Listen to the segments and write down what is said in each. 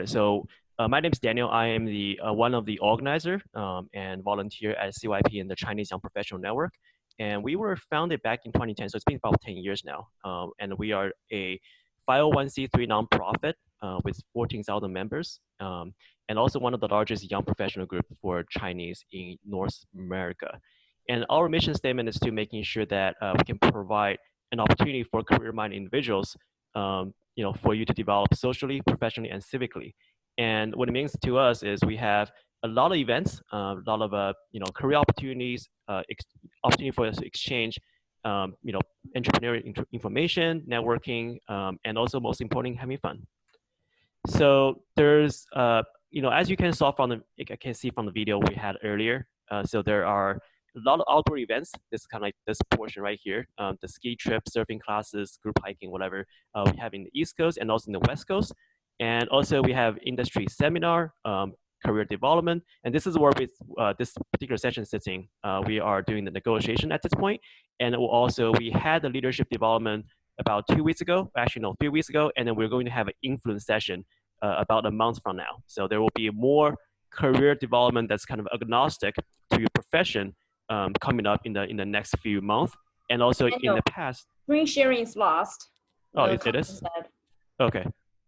started. So uh, my name is Daniel. I am the uh, one of the organizer um, and volunteer at CYP in the Chinese Young Professional Network. And we were founded back in 2010, so it's been about 10 years now. Um, and we are a 501c3 nonprofit uh, with 14,000 members, um, and also one of the largest young professional group for Chinese in North America. And our mission statement is to making sure that uh, we can provide an opportunity for career-minded individuals, um, you know, for you to develop socially, professionally, and civically. And what it means to us is we have a lot of events, uh, a lot of uh, you know career opportunities, uh, opportunity for us to exchange, um, you know, entrepreneurial information, networking, um, and also most important, having fun. So there's, uh, you know, as you can saw from the, I can see from the video we had earlier. Uh, so there are a lot of outdoor events. This kind of like this portion right here, um, the ski trip, surfing classes, group hiking, whatever uh, we have in the East Coast and also in the West Coast. And also we have industry seminar, um, career development. And this is where uh, this particular session sitting, uh, we are doing the negotiation at this point. And also we had the leadership development about two weeks ago, actually no, three weeks ago, and then we're going to have an influence session uh, about a month from now. So there will be more career development that's kind of agnostic to your profession um, coming up in the in the next few months. And also in the past. Screen sharing is lost. Oh, it, it is? Okay.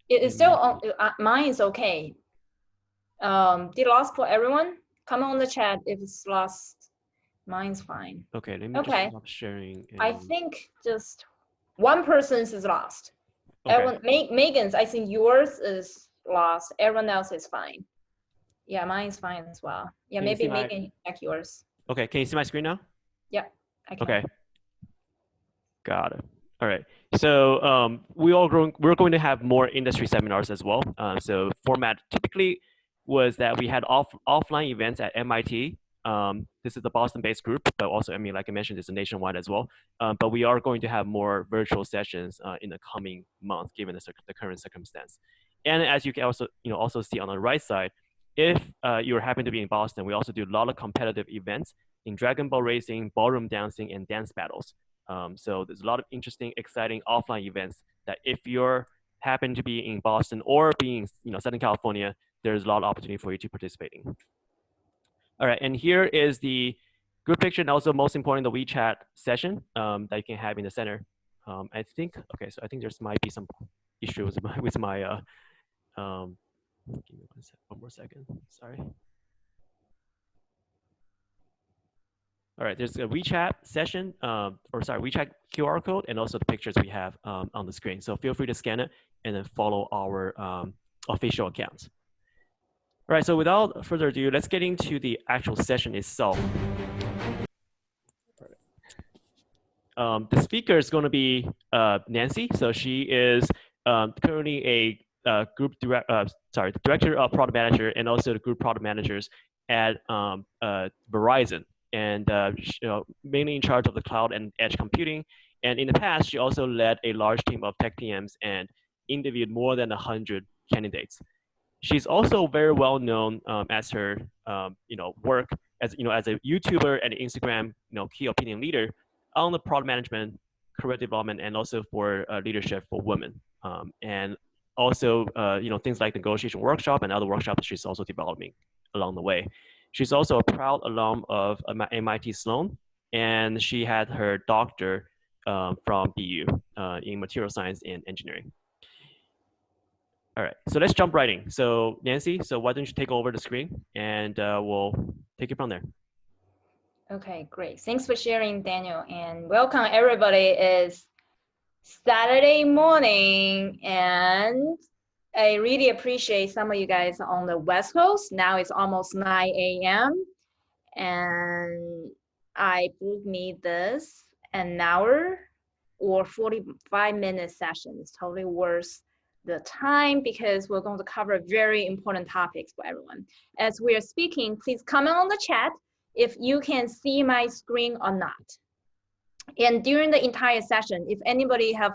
It is still on, uh, mine is okay. Um, did lost for everyone? Come on the chat if it's lost. Mine's fine. Okay, let me okay. stop sharing. And... I think just one person's is lost. Okay. Everyone, Megan's, I think yours is lost. Everyone else is fine. Yeah, mine's fine as well. Yeah, can maybe Megan check yours. Okay, can you see my screen now? Yeah. Okay. Got it. All right. So um, we all going, we're going to have more industry seminars as well. Uh, so format typically was that we had off offline events at MIT. Um, this is the Boston-based group, but also I mean, like I mentioned, it's a nationwide as well. Um, but we are going to have more virtual sessions uh, in the coming month, given the, the current circumstance. And as you can also you know also see on the right side, if uh, you happen to be in Boston, we also do a lot of competitive events in Dragon Boat racing, ballroom dancing, and dance battles. Um, so there's a lot of interesting, exciting offline events that if you're happen to be in Boston or being you know Southern California, there's a lot of opportunity for you to participate in. All right, and here is the group picture and also most important, the WeChat session um, that you can have in the center. Um, I think, okay, so I think there's might be some issues with my, with my uh, um, give me one, one more second, sorry. All right, there's a WeChat session, um, or sorry, WeChat QR code, and also the pictures we have um, on the screen. So feel free to scan it and then follow our um, official accounts. All right, so without further ado, let's get into the actual session itself. Um, the speaker is going to be uh, Nancy. So she is um, currently a uh, group direct, uh, sorry, director of product manager and also the group product managers at um, uh, Verizon and uh, you know, mainly in charge of the cloud and edge computing. And in the past, she also led a large team of tech PMs and interviewed more than 100 candidates. She's also very well known um, as her, um, you know, work as you know as a YouTuber and Instagram, you know, key opinion leader on the product management, career development, and also for uh, leadership for women. Um, and also, uh, you know, things like negotiation workshop and other workshops she's also developing along the way. She's also a proud alum of MIT Sloan, and she had her doctor uh, from BU uh, in material science and engineering. All right, so let's jump right in. So Nancy, so why don't you take over the screen and uh, we'll take it from there. Okay, great. Thanks for sharing, Daniel, and welcome everybody. It's Saturday morning and I really appreciate some of you guys on the West Coast. Now it's almost 9 a.m. And I booked me this an hour or 45 minute session. It's totally worth the time because we're going to cover very important topics for everyone. As we are speaking, please comment on the chat if you can see my screen or not. And during the entire session, if anybody have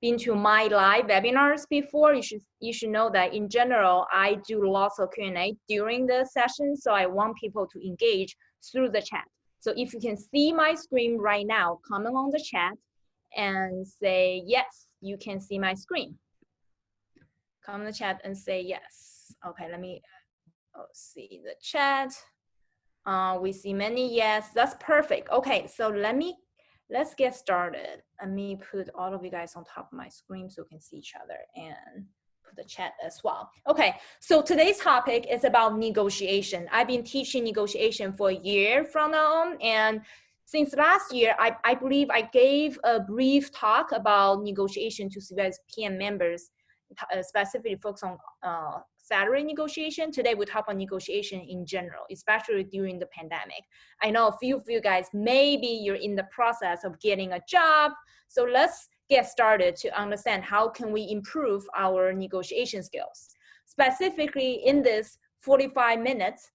been to my live webinars before, you should you should know that in general, I do lots of Q&A during the session. So I want people to engage through the chat. So if you can see my screen right now, comment on the chat and say, yes, you can see my screen. Comment the chat and say yes. Okay, let me oh, see the chat. Uh, we see many yes, that's perfect. Okay, so let me, let's get started. Let me put all of you guys on top of my screen so we can see each other and put the chat as well. Okay, so today's topic is about negotiation. I've been teaching negotiation for a year from now on and since last year, I, I believe I gave a brief talk about negotiation to PM members, uh, specifically focus on uh, salary negotiation. Today we talk about negotiation in general, especially during the pandemic. I know a few of you guys, maybe you're in the process of getting a job. So let's get started to understand how can we improve our negotiation skills. Specifically in this 45 minutes,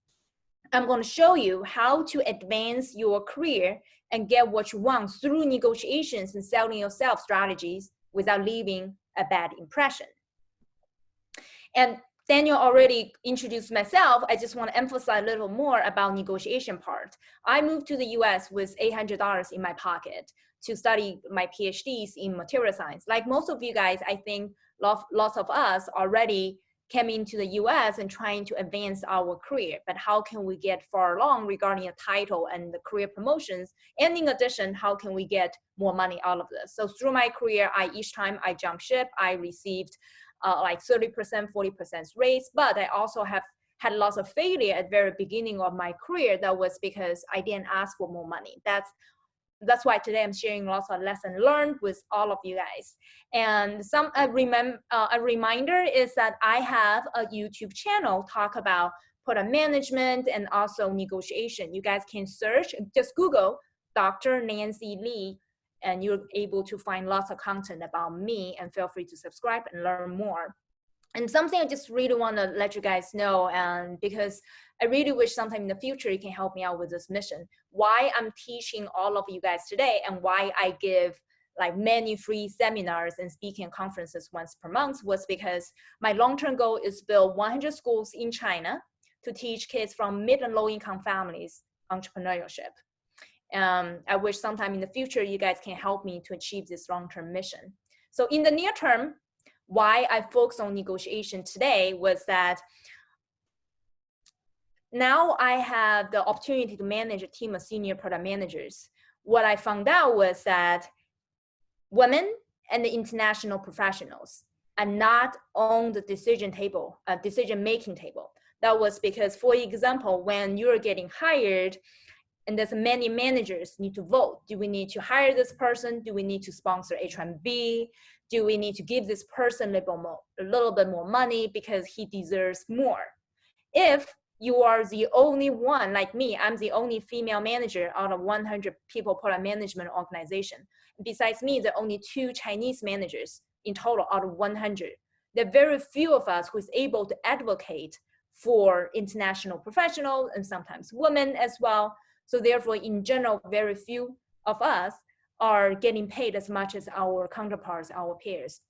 I'm going to show you how to advance your career and get what you want through negotiations and selling yourself strategies without leaving a bad impression. And Daniel already introduced myself. I just want to emphasize a little more about negotiation part. I moved to the US with $800 in my pocket to study my PhDs in material science. Like most of you guys, I think lots of us already came into the US and trying to advance our career, but how can we get far along regarding a title and the career promotions? And in addition, how can we get more money out of this? So through my career, I each time I jump ship, I received uh, like 30%, 40% raise, but I also have had lots of failure at very beginning of my career. That was because I didn't ask for more money. That's that's why today I'm sharing lots of lessons learned with all of you guys. And some a, remem uh, a reminder is that I have a YouTube channel talk about product management and also negotiation. You guys can search, just Google Dr. Nancy Li and you're able to find lots of content about me and feel free to subscribe and learn more. And something I just really want to let you guys know, and because I really wish sometime in the future you can help me out with this mission. Why I'm teaching all of you guys today and why I give like many free seminars and speaking conferences once per month was because my long-term goal is build 100 schools in China to teach kids from mid and low income families entrepreneurship. Um, I wish sometime in the future you guys can help me to achieve this long-term mission. So in the near term, why I focus on negotiation today was that now I have the opportunity to manage a team of senior product managers. What I found out was that women and the international professionals are not on the decision table, uh, decision making table. That was because, for example, when you're getting hired, and there's many managers need to vote. Do we need to hire this person? Do we need to sponsor H1B? Do we need to give this person a little, more, a little bit more money because he deserves more? If you are the only one, like me, I'm the only female manager out of 100 people product management organization. Besides me, there are only two Chinese managers in total out of 100. There are very few of us who is able to advocate for international professionals and sometimes women as well. So therefore, in general, very few of us are getting paid as much as our counterparts, our peers.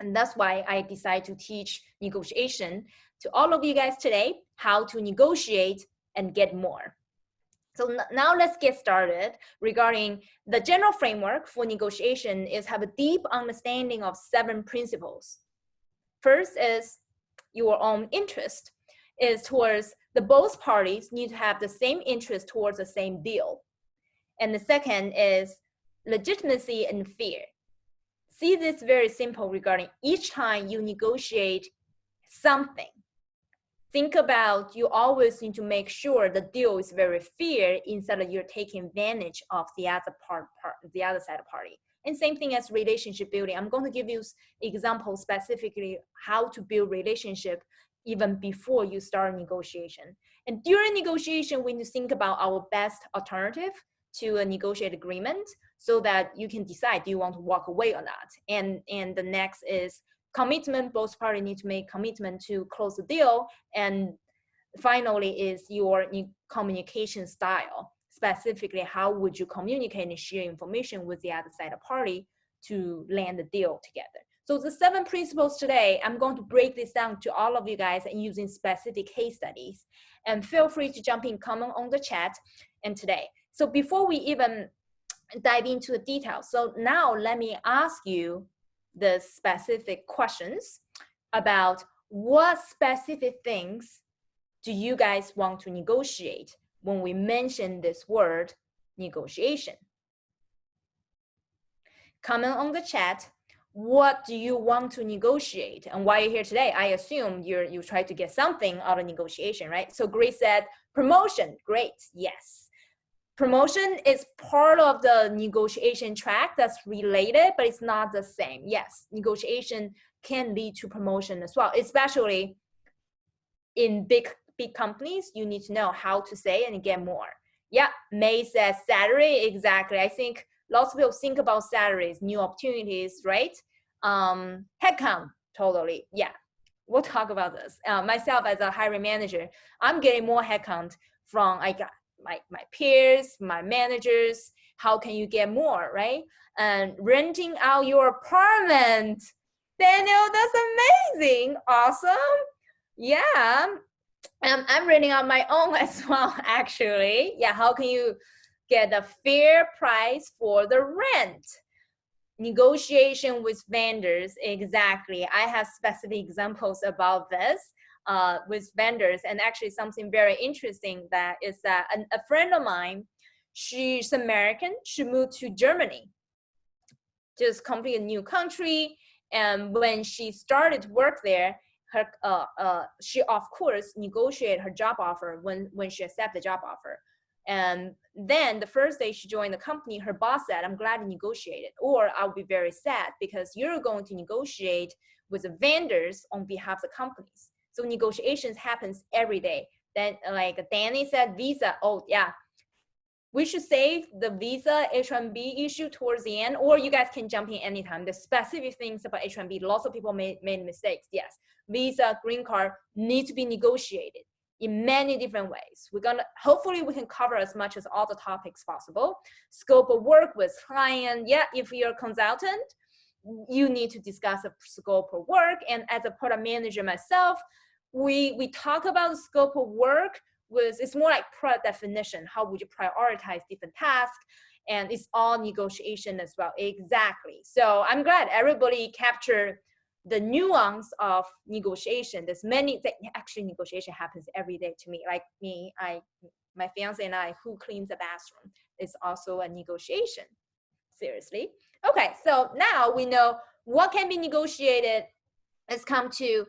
And that's why I decided to teach negotiation to all of you guys today, how to negotiate and get more. So now let's get started regarding the general framework for negotiation is have a deep understanding of seven principles. First is your own interest is towards the both parties need to have the same interest towards the same deal. And the second is legitimacy and fear. See this very simple regarding each time you negotiate something. Think about you always need to make sure the deal is very fair instead of you're taking advantage of the other part, part the other side of party. And same thing as relationship building. I'm going to give you examples specifically how to build relationship even before you start negotiation. And during negotiation, we need to think about our best alternative to a negotiated agreement so that you can decide do you want to walk away or not. And, and the next is commitment, both parties need to make commitment to close the deal. And finally is your communication style. Specifically, how would you communicate and share information with the other side of party to land the deal together. So the seven principles today, I'm going to break this down to all of you guys and using specific case studies. And feel free to jump in comment on the chat and today. So before we even dive into the details, so now let me ask you the specific questions. about what specific things do you guys want to negotiate when we mention this word negotiation. Comment on the chat. What do you want to negotiate? And why you're here today, I assume you're you try to get something out of negotiation, right? So Grace said promotion. Great, yes. Promotion is part of the negotiation track that's related, but it's not the same. Yes, negotiation can lead to promotion as well, especially in big big companies, you need to know how to say and get more. Yeah, May says salary, exactly. I think lots of people think about salaries, new opportunities, right? Um, headcount, totally, yeah. We'll talk about this. Uh, myself as a hiring manager, I'm getting more headcount from I got my, my peers, my managers, how can you get more, right? And renting out your apartment. Daniel, that's amazing. Awesome. Yeah. Um, I'm renting out my own as well, actually. Yeah, how can you get a fair price for the rent? Negotiation with vendors, exactly. I have specific examples about this uh, with vendors and actually something very interesting that is that a, a friend of mine, she's American, she moved to Germany, just completely new country. And when she started to work there, her uh, uh, she of course negotiated her job offer when when she accepted the job offer and then the first day she joined the company her boss said i'm glad you negotiated or i'll be very sad because you're going to negotiate with the vendors on behalf of the companies so negotiations happens every day then like danny said visa oh yeah we should save the visa H1B issue towards the end, or you guys can jump in anytime. The specific things about H1B, lots of people made, made mistakes. Yes, visa, green card need to be negotiated in many different ways. We're gonna, hopefully we can cover as much as all the topics possible. Scope of work with client, yeah, if you're a consultant, you need to discuss a scope of work. And as a product manager myself, we, we talk about the scope of work with it's more like product definition. How would you prioritize different tasks? And it's all negotiation as well. Exactly. So I'm glad everybody captured the nuance of negotiation. There's many that actually negotiation happens every day to me. Like me, I my fiance and I, who cleans the bathroom, is also a negotiation. Seriously. Okay, so now we know what can be negotiated. Let's come to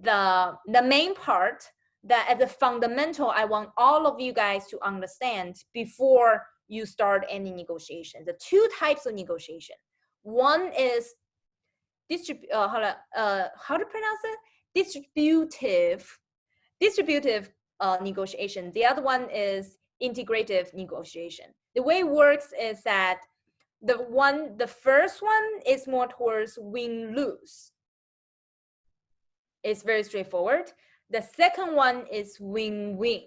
the the main part that as a fundamental, I want all of you guys to understand before you start any negotiation. The two types of negotiation. One is distrib uh, how, to, uh, how to pronounce it? Distributive, distributive uh, negotiation. The other one is integrative negotiation. The way it works is that the one, the first one is more towards win-lose. It's very straightforward. The second one is win-win.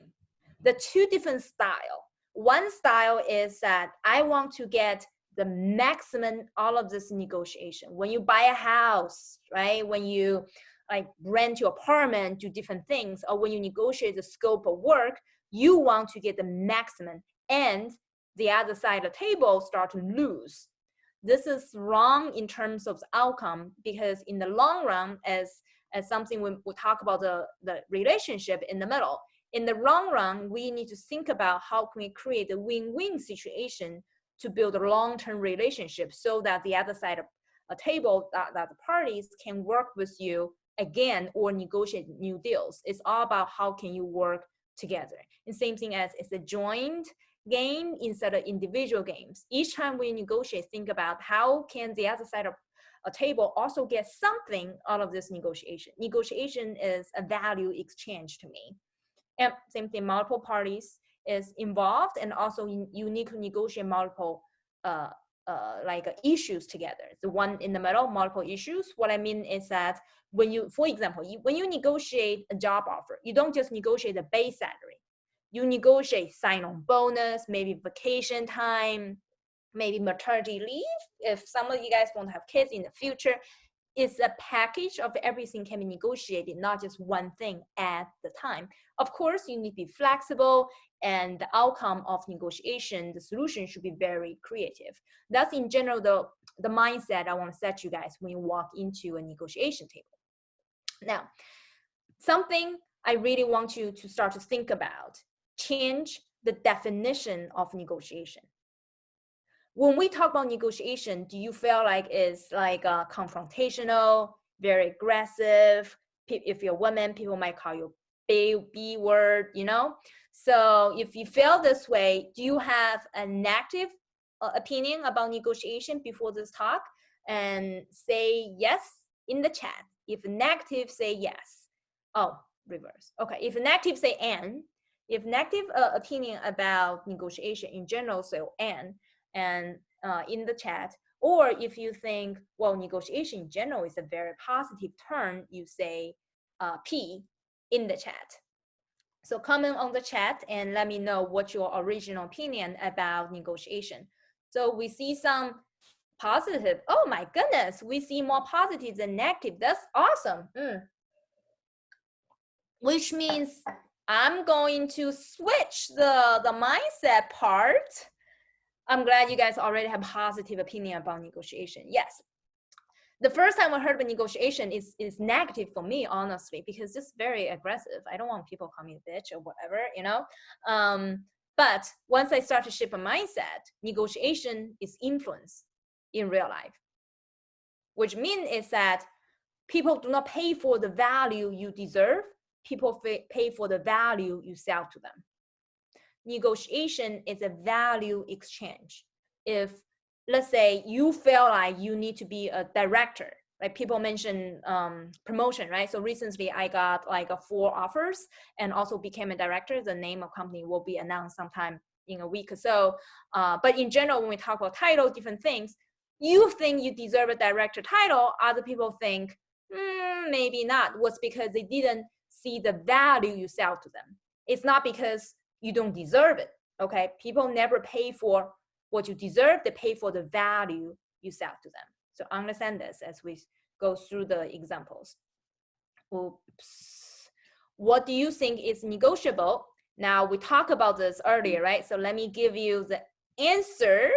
The two different style. One style is that I want to get the maximum all of this negotiation. When you buy a house, right? When you like rent your apartment, do different things, or when you negotiate the scope of work, you want to get the maximum and the other side of the table start to lose. This is wrong in terms of outcome because in the long run, as as something we will talk about the, the relationship in the middle. In the long run, we need to think about how can we create a win-win situation to build a long-term relationship so that the other side of a table that, that the parties can work with you again or negotiate new deals. It's all about how can you work together. And same thing as it's a joint game instead of individual games. Each time we negotiate, think about how can the other side of a table also get something out of this negotiation. Negotiation is a value exchange to me. And same thing, multiple parties is involved and also you need to negotiate multiple uh, uh, like uh, issues together. The one in the middle, multiple issues. What I mean is that when you, for example, you, when you negotiate a job offer, you don't just negotiate the base salary. You negotiate sign-on bonus, maybe vacation time, maybe maternity leave if some of you guys want to have kids in the future it's a package of everything can be negotiated not just one thing at the time. Of course you need to be flexible and the outcome of negotiation the solution should be very creative. That's in general the the mindset i want to set you guys when you walk into a negotiation table. Now, something I really want you to start to think about, change the definition of negotiation. When we talk about negotiation, do you feel like it's like uh, confrontational, very aggressive? If you're a woman, people might call you B, word, you know? So if you feel this way, do you have a negative uh, opinion about negotiation before this talk? And say yes in the chat. If negative, say yes. Oh, reverse. Okay, if negative, say and. If negative uh, opinion about negotiation in general, so and, and uh, in the chat. Or if you think, well, negotiation in general is a very positive term, you say uh, P in the chat. So comment on the chat and let me know what your original opinion about negotiation. So we see some positive. Oh my goodness, we see more positive than negative. That's awesome. Mm which means I'm going to switch the, the mindset part. I'm glad you guys already have positive opinion about negotiation. Yes. The first time I heard about negotiation is, is negative for me, honestly, because it's very aggressive. I don't want people call me a bitch or whatever, you know? Um, but once I start to shift a mindset, negotiation is influence in real life, which means is that people do not pay for the value you deserve people pay for the value you sell to them. Negotiation is a value exchange. If, let's say, you feel like you need to be a director, like people mention um, promotion, right? So recently I got like a four offers and also became a director. The name of company will be announced sometime in a week or so. Uh, but in general, when we talk about title, different things, you think you deserve a director title, other people think, mm, maybe not, was because they didn't see the value you sell to them. It's not because you don't deserve it, okay? People never pay for what you deserve, they pay for the value you sell to them. So understand this as we go through the examples. Oops. What do you think is negotiable? Now we talked about this earlier, right? So let me give you the answer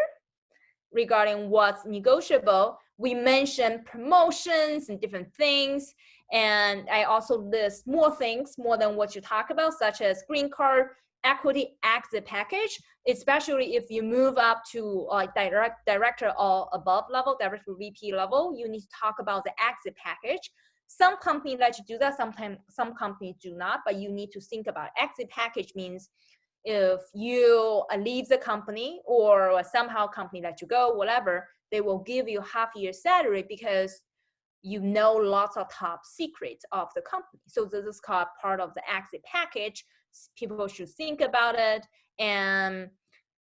regarding what's negotiable. We mentioned promotions and different things. And I also list more things, more than what you talk about, such as green card, equity exit package, especially if you move up to like uh, direct director or above level, director VP level, you need to talk about the exit package. Some companies let you do that, sometimes some companies do not, but you need to think about exit package means if you leave the company or somehow company let you go, whatever, they will give you half year salary because you know lots of top secrets of the company. So this is called part of the exit package. People should think about it and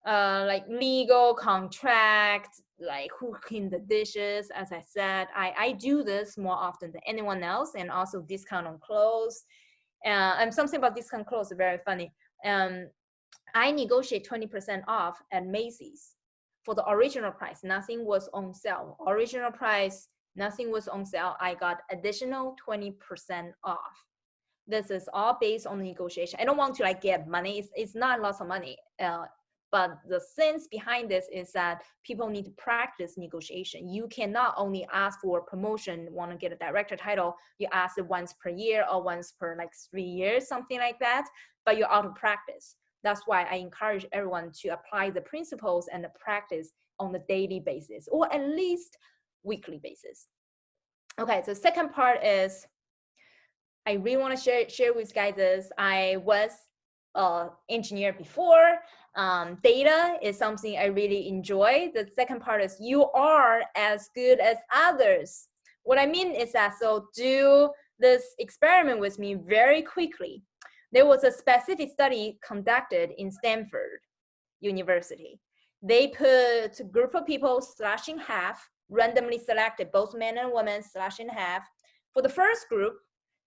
uh, like legal contract, like who clean the dishes. As I said, I, I do this more often than anyone else and also discount on clothes. Uh, and something about discount clothes is very funny. Um, I negotiate 20% off at Macy's for the original price. Nothing was on sale. Original price nothing was on sale, I got additional 20% off. This is all based on negotiation. I don't want to like get money. It's, it's not lots of money. Uh, but the sense behind this is that people need to practice negotiation. You cannot only ask for promotion, want to get a director title, you ask it once per year or once per like three years, something like that, but you're out of practice. That's why I encourage everyone to apply the principles and the practice on a daily basis, or at least weekly basis. Okay, so second part is I really want to share, share with guys this. I was an engineer before. Um, data is something I really enjoy. The second part is you are as good as others. What I mean is that, so do this experiment with me very quickly. There was a specific study conducted in Stanford University. They put a group of people slashing half randomly selected both men and women slash in half. For the first group,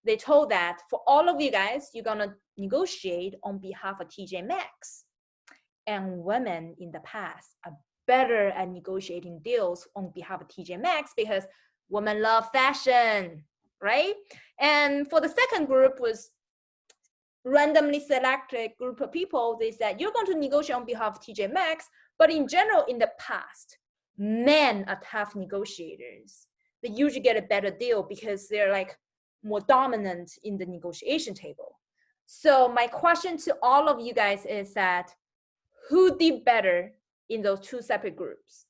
they told that for all of you guys, you're gonna negotiate on behalf of TJ Maxx. And women in the past are better at negotiating deals on behalf of TJ Maxx because women love fashion, right? And for the second group was randomly selected group of people, they said, you're going to negotiate on behalf of TJ Maxx, but in general, in the past, men are tough negotiators. They usually get a better deal because they're like more dominant in the negotiation table. So my question to all of you guys is that who did better in those two separate groups?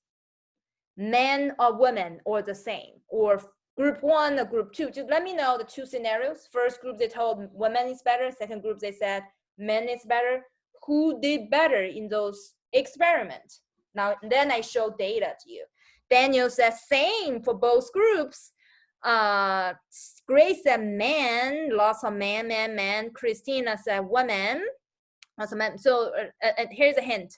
Men or women or the same or group one or group two? Just let me know the two scenarios. First group they told women is better. Second group they said men is better. Who did better in those experiments? Now then I show data to you. Daniel says same for both groups. Uh, Grace said men, lots of men, men, men. Christina said women, lots of men. So uh, uh, here's a hint.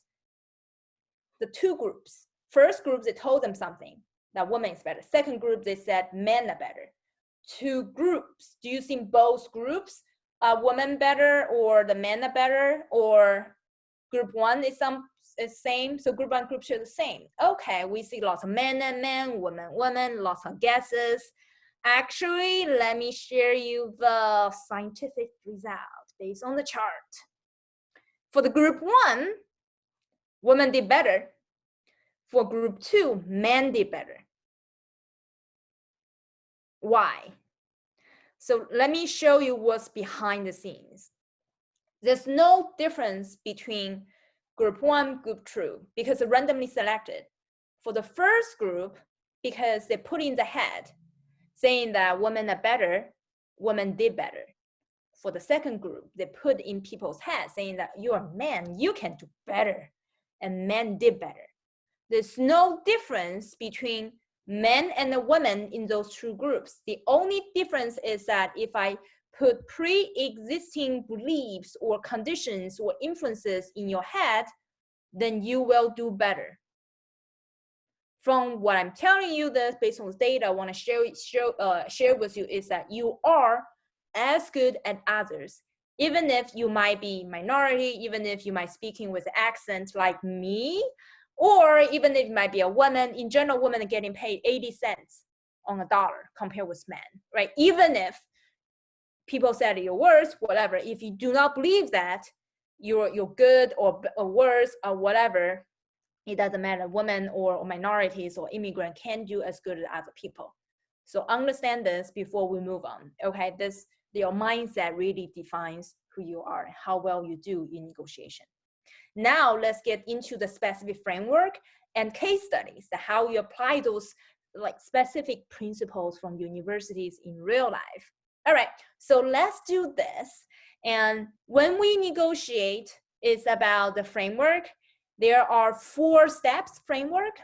The two groups, first group, they told them something, that women is better. Second group, they said men are better. Two groups, do you think both groups are women better or the men are better or group one is some is same, so group one, group two the same. Okay, we see lots of men and men, women, women, lots of guesses. Actually, let me share you the scientific result based on the chart. For the group one, women did better. For group two, men did better. Why? So let me show you what's behind the scenes. There's no difference between group one, group two, because randomly selected. For the first group, because they put in the head saying that women are better, women did better. For the second group, they put in people's heads saying that you're a man, you can do better, and men did better. There's no difference between men and the women in those two groups. The only difference is that if I put pre-existing beliefs or conditions or influences in your head, then you will do better from what I'm telling you this based on the data I want to share, share, uh, share with you is that you are as good as others. Even if you might be minority, even if you might speaking with accent like me, or even if you might be a woman, in general, women are getting paid 80 cents on a dollar compared with men, right? Even if people said you're worse, whatever, if you do not believe that, you're, you're good or, or worse or whatever, it doesn't matter, women or, minorities or immigrant can do as good as other people. So understand this before we move on, okay? This, your mindset really defines who you are, and how well you do in negotiation. Now let's get into the specific framework and case studies, how you apply those like specific principles from universities in real life. All right, so let's do this. And when we negotiate, it's about the framework there are four steps framework.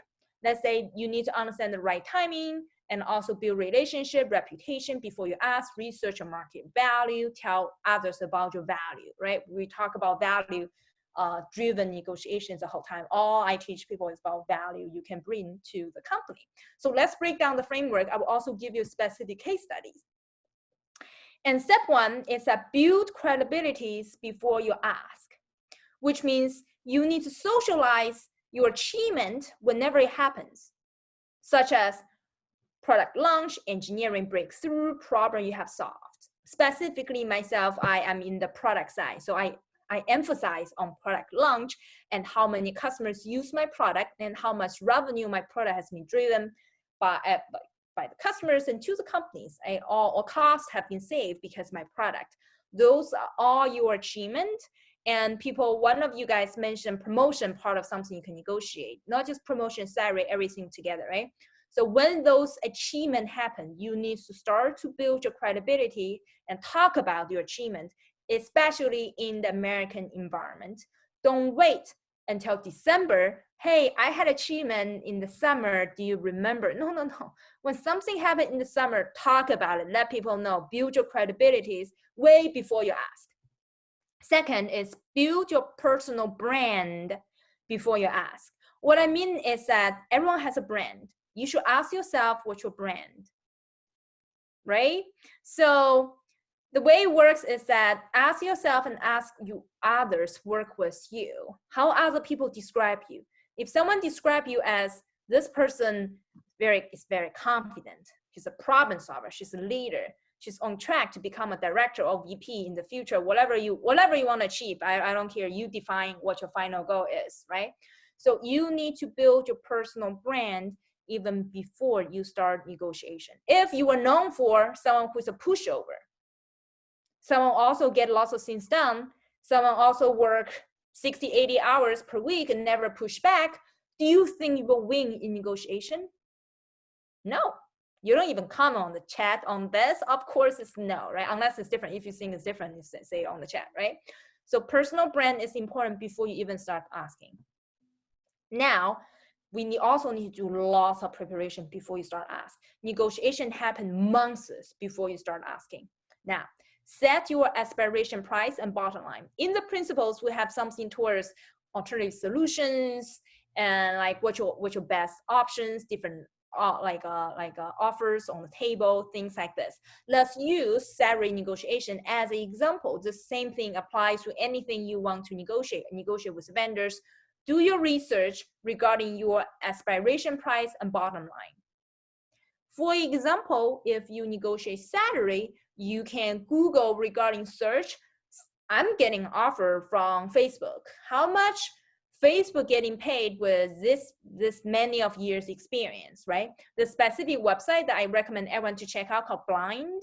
Let's say you need to understand the right timing and also build relationship, reputation before you ask, research your market value, tell others about your value, right? We talk about value uh, driven negotiations the whole time. All I teach people is about value you can bring to the company. So let's break down the framework. I will also give you specific case studies. And step one is that build credibilities before you ask, which means you need to socialize your achievement whenever it happens, such as product launch, engineering breakthrough, problem you have solved. Specifically myself, I am in the product side. So I, I emphasize on product launch and how many customers use my product and how much revenue my product has been driven by, uh, by the customers and to the companies. I, all, all costs have been saved because my product. Those are all your achievement and people, one of you guys mentioned promotion part of something you can negotiate, not just promotion, salary, everything together, right? So when those achievement happen, you need to start to build your credibility and talk about your achievement, especially in the American environment. Don't wait until December. Hey, I had achievement in the summer. Do you remember? No, no, no. When something happened in the summer, talk about it. Let people know. Build your credibilities way before you ask. Second is build your personal brand before you ask. What I mean is that everyone has a brand. You should ask yourself what's your brand, right? So the way it works is that ask yourself and ask you others work with you. How other people describe you. If someone describe you as this person very is very confident, she's a problem solver, she's a leader, she's on track to become a director or VP in the future, whatever you whatever you want to achieve. I, I don't care. You define what your final goal is, right? So you need to build your personal brand even before you start negotiation. If you are known for someone who's a pushover, someone also get lots of things done, someone also work 60, 80 hours per week and never push back, do you think you will win in negotiation? No, you don't even comment on the chat on this. Of course, it's no, right? Unless it's different. If you think it's different, you say on the chat, right? So personal brand is important before you even start asking. Now, we need also need to do lots of preparation before you start ask. Negotiation happen months before you start asking. Now, set your aspiration price and bottom line. In the principles, we have something towards alternative solutions and like what your what your best options, different uh, like uh, like uh, offers on the table, things like this. Let's use salary negotiation as an example. The same thing applies to anything you want to negotiate. Negotiate with vendors. Do your research regarding your aspiration price and bottom line. For example, if you negotiate salary, you can Google regarding search. I'm getting offer from Facebook. How much Facebook getting paid with this this many of years experience, right? The specific website that I recommend everyone to check out called Blind.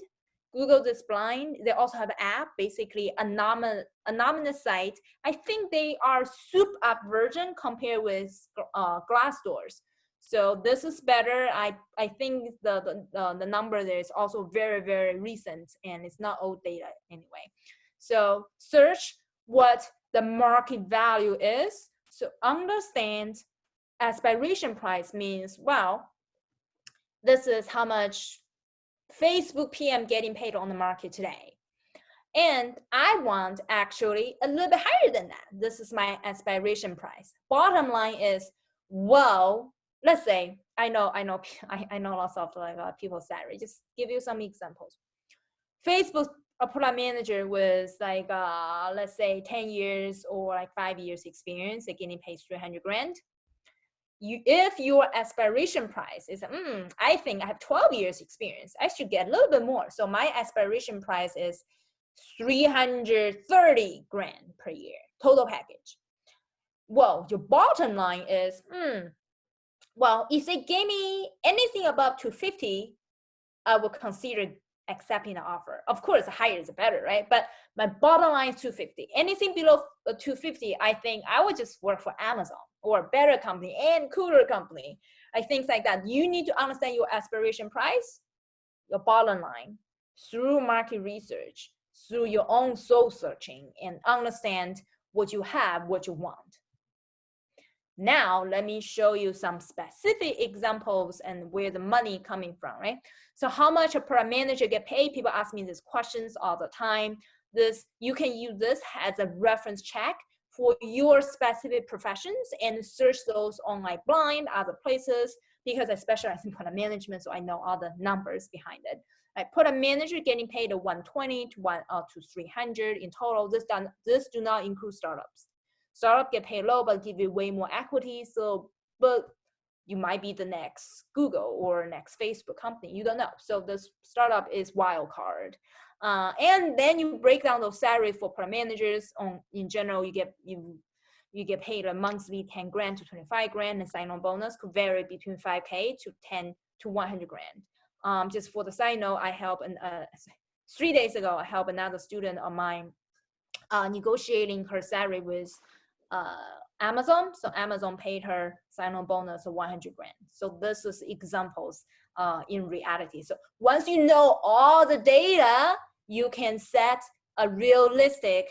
Google this Blind. They also have an app, basically anonymous anonymous site. I think they are soup up version compared with uh, Glassdoors. So this is better. I I think the the the number there is also very very recent and it's not old data anyway. So search what the market value is so understand aspiration price means, well, this is how much Facebook PM getting paid on the market today. And I want actually a little bit higher than that. This is my aspiration price. Bottom line is, well, let's say, I know, I know, I, I know lots of like uh, people's salary. Just give you some examples. Facebook a product manager with like uh, let's say 10 years or like five years experience they're getting paid 300 grand. You if your aspiration price is mm, i think i have 12 years experience i should get a little bit more. So my aspiration price is 330 grand per year total package. Well your bottom line is mm, well if they gave me anything above 250 i would consider accepting the offer. Of course, higher is better, right? But my bottom line is 250. Anything below uh, 250, I think I would just work for Amazon or a better company and cooler company. I think like that. You need to understand your aspiration price, your bottom line through market research, through your own soul searching and understand what you have, what you want. Now, let me show you some specific examples and where the money coming from, right? So how much a product manager get paid? People ask me these questions all the time. This You can use this as a reference check for your specific professions and search those on like blind, other places, because I specialize in product management, so I know all the numbers behind it. I put a manager getting paid a 120 to one uh, to 300 in total. This done, this do not include startups startup get paid low but give you way more equity. So but you might be the next google or next facebook company you don't know. So this startup is wild card. Uh, and then you break down those salaries for product managers. On in general you get you you get paid a monthly 10 grand to 25 grand and sign-on bonus could vary between 5k to 10 to 100 grand. Um, just for the side note i help an, uh, three days ago i helped another student of mine uh, negotiating her salary with uh, Amazon. So Amazon paid her sign-on bonus of 100 grand. So this is examples uh, in reality. So once you know all the data, you can set a realistic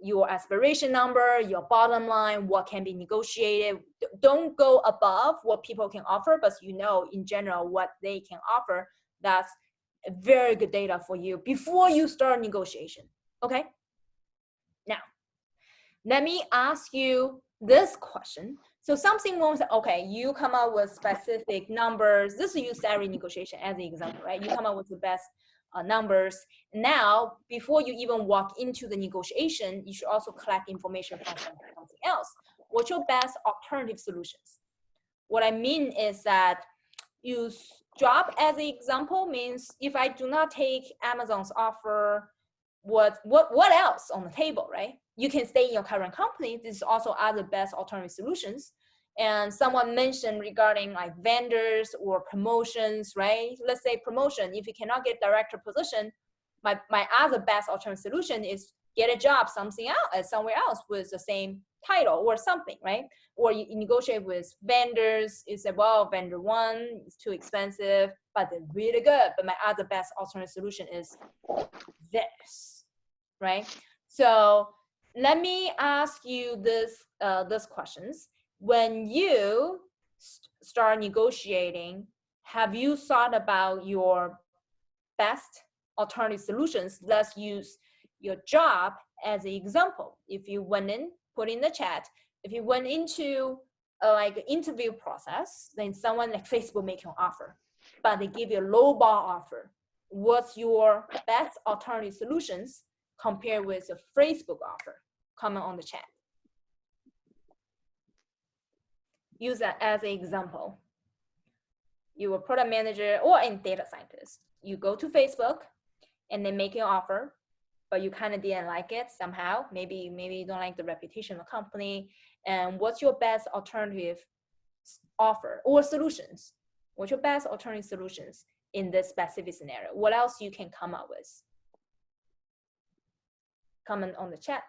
your aspiration number, your bottom line, what can be negotiated. Don't go above what people can offer, but you know in general what they can offer. That's very good data for you before you start negotiation. Okay. Let me ask you this question. So something won't say, okay, you come up with specific numbers. This is use salary negotiation as an example, right? You come up with the best uh, numbers. Now, before you even walk into the negotiation, you should also collect information from something else. What's your best alternative solutions? What I mean is that you drop as an example means if I do not take Amazon's offer, what what what else on the table, right? You can stay in your current company. This is also other best alternative solutions. and someone mentioned regarding like vendors or promotions, right? Let's say promotion, if you cannot get director position, my, my other best alternative solution is get a job something else, uh, somewhere else with the same title or something, right? Or you negotiate with vendors, you say, well, vendor one is too expensive, but they're really good, but my other best alternative solution is this, right? So let me ask you this, uh, this questions when you st start negotiating, have you thought about your best alternative solutions? Let's use your job as an example. If you went in, put in the chat, if you went into a, like interview process, then someone like Facebook make an offer, but they give you a low bar offer. What's your best alternative solutions compared with a Facebook offer? Comment on the chat. use that as an example. You're a product manager or a data scientist. You go to Facebook and they make you an offer, but you kind of didn't like it somehow. Maybe, maybe you don't like the reputation of the company. And what's your best alternative offer or solutions? What's your best alternative solutions in this specific scenario? What else you can come up with? Comment on the chat.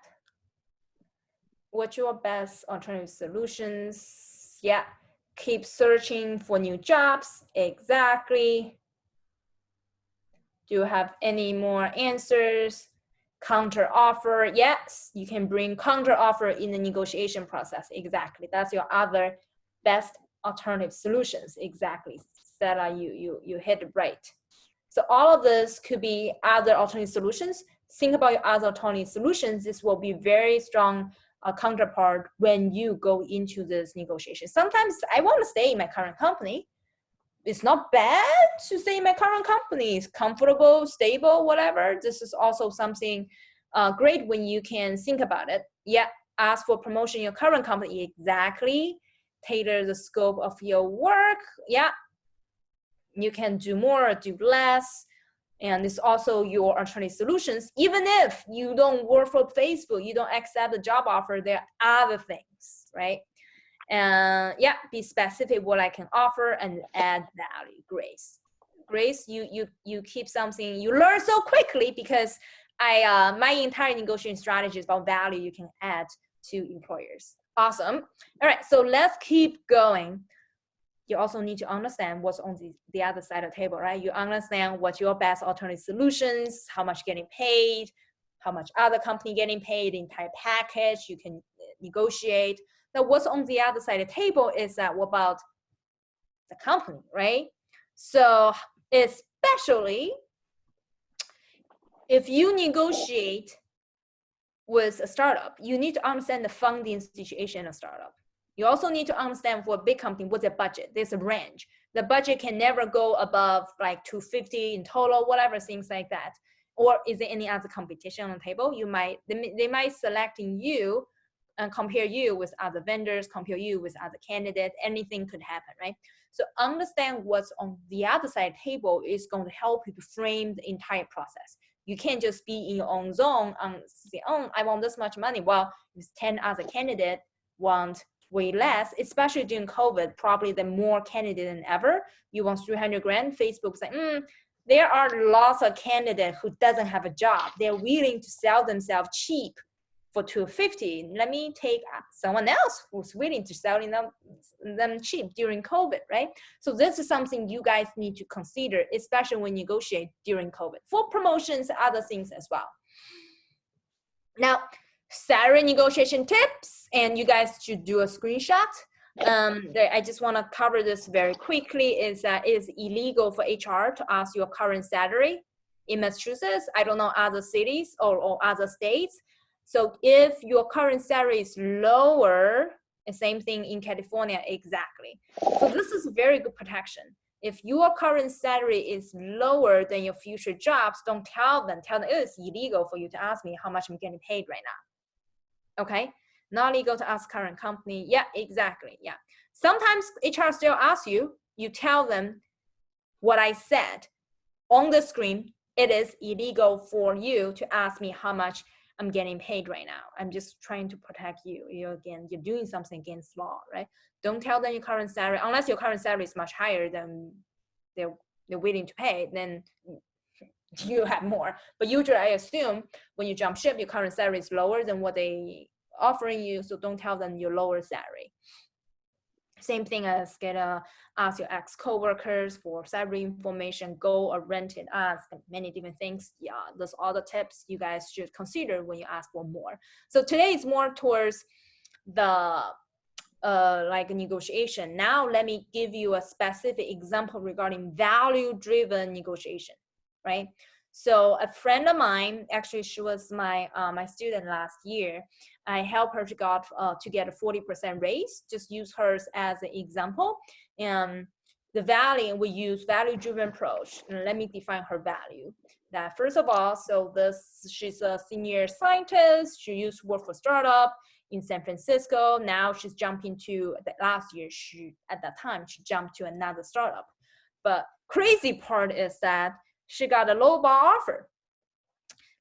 What's your best alternative solutions? Yeah, keep searching for new jobs. Exactly. Do you have any more answers? Counter offer. Yes, you can bring counter offer in the negotiation process. Exactly. That's your other best alternative solutions. Exactly. Stella, you, you, you hit it right. So all of this could be other alternative solutions. Think about your other alternative solutions. This will be very strong a counterpart when you go into this negotiation. Sometimes I want to stay in my current company. It's not bad to stay in my current company. It's comfortable, stable, whatever. This is also something uh, great when you can think about it. Yeah, ask for promotion in your current company. Exactly. Tailor the scope of your work. Yeah. You can do more, do less and it's also your alternative solutions. Even if you don't work for Facebook, you don't accept the job offer, there are other things, right? And yeah, be specific what I can offer and add value, Grace. Grace, you you you keep something you learn so quickly because I uh, my entire negotiation strategy is about value you can add to employers. Awesome. All right, so let's keep going you also need to understand what's on the, the other side of the table, right? You understand what your best alternative solutions, how much getting paid, how much other company getting paid, the entire package, you can uh, negotiate. Now what's on the other side of the table is that what about the company, right? So especially if you negotiate with a startup, you need to understand the funding situation of startup. You also need to understand for a big company, what's the budget? There's a range. The budget can never go above like 250 in total, whatever, things like that. Or is there any other competition on the table? You might, they, they might selecting you and compare you with other vendors, compare you with other candidates, anything could happen, right? So understand what's on the other side table is going to help you to frame the entire process. You can't just be in your own zone and say, oh, I want this much money. Well, if 10 other candidates want way less, especially during COVID, probably the more candidate than ever. You want 300 grand, Facebook's like, mm, there are lots of candidates who doesn't have a job. They're willing to sell themselves cheap for 250. Let me take someone else who's willing to sell them, them cheap during COVID, right? So this is something you guys need to consider, especially when you negotiate during COVID for promotions, other things as well. Now, salary negotiation tips, and you guys should do a screenshot. Um, I just want to cover this very quickly. Is that is illegal for HR to ask your current salary in Massachusetts? I don't know other cities or, or other states. So if your current salary is lower, the same thing in California exactly. So this is very good protection. If your current salary is lower than your future jobs, don't tell them. Tell them it's illegal for you to ask me how much I'm getting paid right now okay? Not legal to ask current company. Yeah, exactly, yeah. Sometimes HR still asks you, you tell them what I said on the screen, it is illegal for you to ask me how much I'm getting paid right now. I'm just trying to protect you. You again, you're doing something against law, right? Don't tell them your current salary unless your current salary is much higher than they're they're willing to pay. Then you have more. But usually, I assume when you jump ship, your current salary is lower than what they offering you. So don't tell them your lower salary. Same thing as get a ask your ex coworkers for salary information, go or rent it, ask many different things. Yeah, those are the tips you guys should consider when you ask for more. So today is more towards the uh, like negotiation. Now let me give you a specific example regarding value-driven negotiation, right? So a friend of mine, actually she was my uh, my student last year. I helped her to got uh, to get a 40% raise. Just use hers as an example. And the value we use value-driven approach. And let me define her value. That first of all, so this she's a senior scientist. She used to work for startup in San Francisco. Now she's jumping to the last year. She at that time she jumped to another startup. But crazy part is that she got a low ball offer.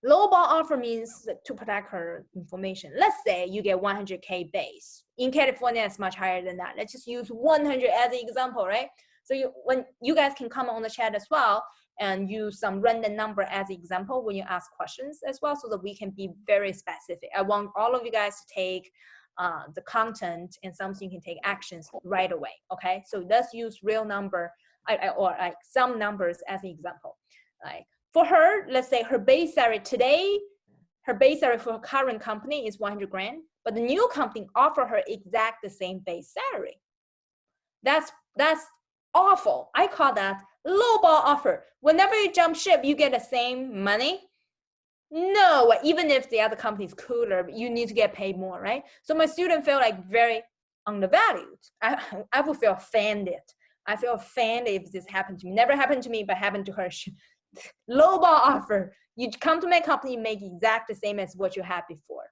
Low ball offer means to protect her information. Let's say you get 100K base. In California, it's much higher than that. Let's just use 100 as an example, right? So you, when you guys can comment on the chat as well and use some random number as an example when you ask questions as well so that we can be very specific. I want all of you guys to take uh, the content and something you can take actions right away, okay? So let's use real number or like some numbers as an example. Like for her, let's say her base salary today, her base salary for her current company is 100 grand, but the new company offer her exact the same base salary. That's that's awful. I call that lowball offer. Whenever you jump ship, you get the same money. No, even if the other company is cooler, you need to get paid more, right? So my student felt like very undervalued. I, I would feel offended. I feel offended if this happened to me. Never happened to me, but happened to her. lowball offer. You come to my company, make exact the same as what you had before.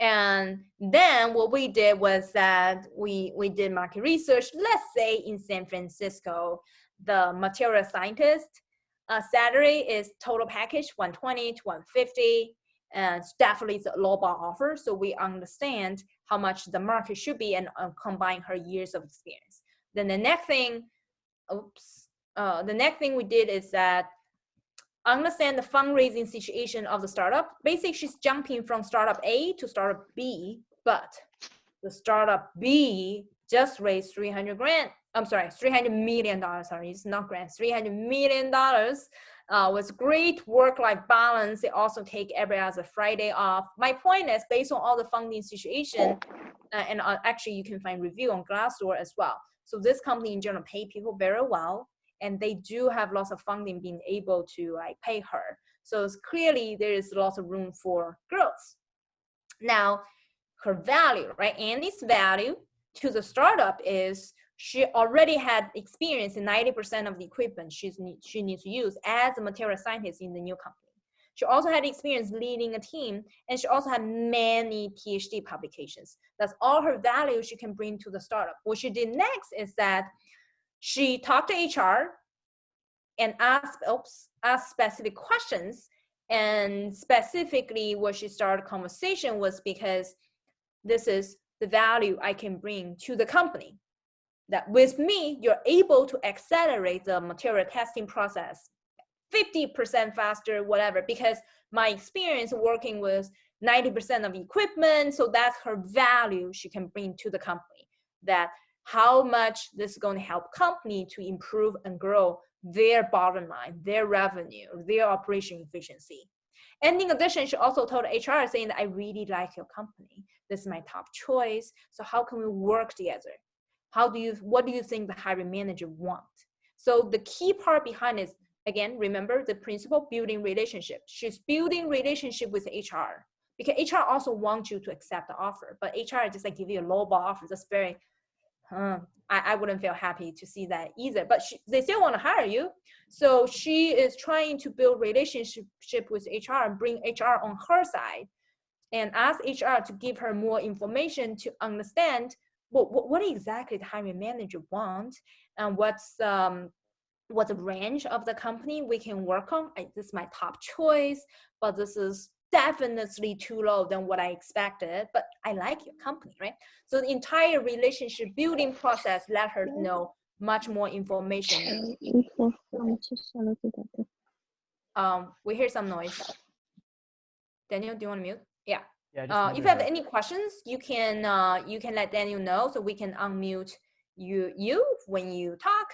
And then what we did was that we, we did market research. Let's say in San Francisco, the material scientist uh, salary is total package 120 to 150 and definitely it's a lowball offer. So we understand how much the market should be and uh, combine her years of experience. Then the next thing, oops, uh, the next thing we did is that understand the fundraising situation of the startup. Basically, she's jumping from startup A to startup B, but the startup B just raised 300 grand. I'm sorry, 300 million dollars. Sorry, it's not grants, 300 million dollars. Uh, with great work-life balance, they also take every other Friday off. My point is, based on all the funding situation, uh, and uh, actually you can find review on Glassdoor as well. So this company in general pay people very well and they do have lots of funding being able to like pay her. So clearly there is lots of room for growth. Now, her value, right? Andy's value to the startup is she already had experience in 90% of the equipment she's she needs to use as a material scientist in the new company. She also had experience leading a team, and she also had many PhD publications. That's all her value she can bring to the startup. What she did next is that she talked to HR and asked, oops, asked specific questions. And specifically what she started conversation was because this is the value I can bring to the company. That with me, you're able to accelerate the material testing process 50% faster, whatever, because my experience working with 90% of equipment, so that's her value she can bring to the company. That how much this is going to help company to improve and grow their bottom line, their revenue, their operation efficiency. And in addition, she also told HR saying that I really like your company. This is my top choice. So how can we work together? How do you, what do you think the hiring manager want? So the key part behind is, again, remember the principle, building relationship. She's building relationship with HR because HR also wants you to accept the offer, but HR just like give you a low ball offer. That's very I, I wouldn't feel happy to see that either. But she, they still want to hire you. So she is trying to build relationship with HR and bring HR on her side and ask HR to give her more information to understand what, what, what exactly the hiring manager wants and what's um, what the range of the company we can work on. I, this is my top choice, but this is definitely too low than what I expected, but I like your company, right? So the entire relationship building process let her know much more information. Um, we hear some noise. Daniel, do you want to mute? Yeah. Yeah. just Uh, if you have any questions, you can uh, you can let Daniel know so we can unmute you you when you talk.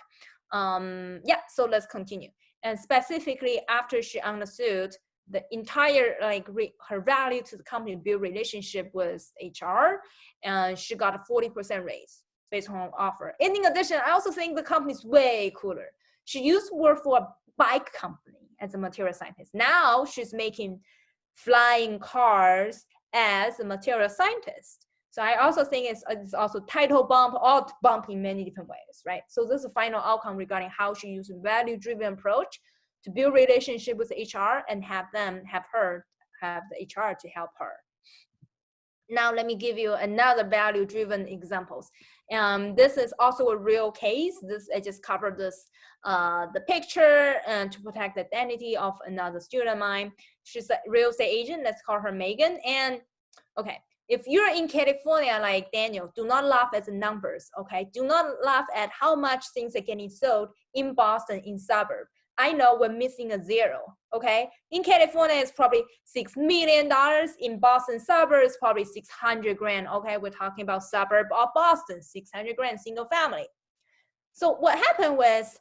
Um, yeah, so let's continue. And specifically after she understood the entire like re- her value to the company build relationship with HR, and she got a 40% raise based on offer. And in addition, I also think the company's way cooler. She used to work for a bike company as a material scientist. Now she's making flying cars as a material scientist. So I also think it's, it's also title bump or bump in many different ways, right? So this is the final outcome regarding how she used value-driven approach to build relationship with HR and have them, have her, have the HR to help her. Now let me give you another value-driven examples. Um, this is also a real case. This I just covered this uh, the picture and to protect the identity of another student of mine. She's a real estate agent. Let's call her Megan. And okay, if you're in California like Daniel, do not laugh at the numbers. Okay, do not laugh at how much things are getting sold in Boston in suburb. I know we're missing a zero. Okay, in California it's probably six million dollars. In Boston suburbs, probably six hundred grand. Okay, we're talking about suburb of Boston, six hundred grand single family. So what happened was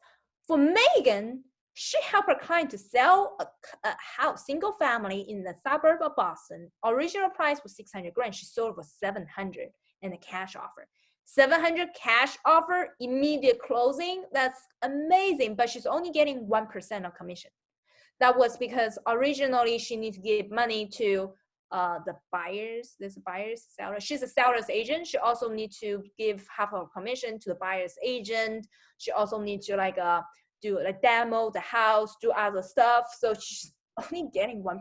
for Megan, she helped her client to sell a, a house, single family in the suburb of Boston. Original price was 600 grand. She sold for 700 in a cash offer. 700 cash offer, immediate closing. That's amazing, but she's only getting 1% of commission. That was because originally she needs to give money to uh, the buyers, this buyer's seller. She's a seller's agent. She also needs to give half of commission to the buyer's agent. She also needs to like uh, do a demo the house, do other stuff. So she's only getting 1%.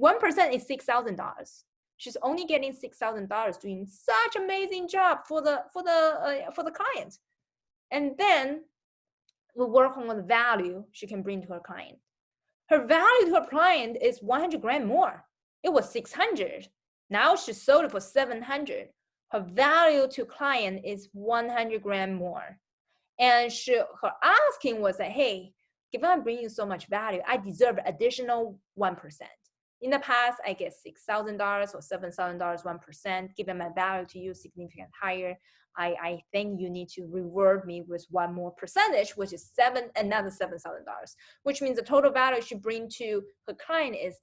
1% is $6,000. She's only getting $6,000 doing such amazing job for the, for the, uh, for the client. And then we work on the value she can bring to her client. Her value to her client is 100 grand more. It was 600. Now she sold it for 700. Her value to client is 100 grand more. And she, her asking was that, hey, given I'm bringing so much value, I deserve additional 1%. In the past, I get $6,000 or $7,000, 1%. Given my value to you significant higher, I, I think you need to reward me with one more percentage, which is seven, another $7,000, which means the total value she bring to her client is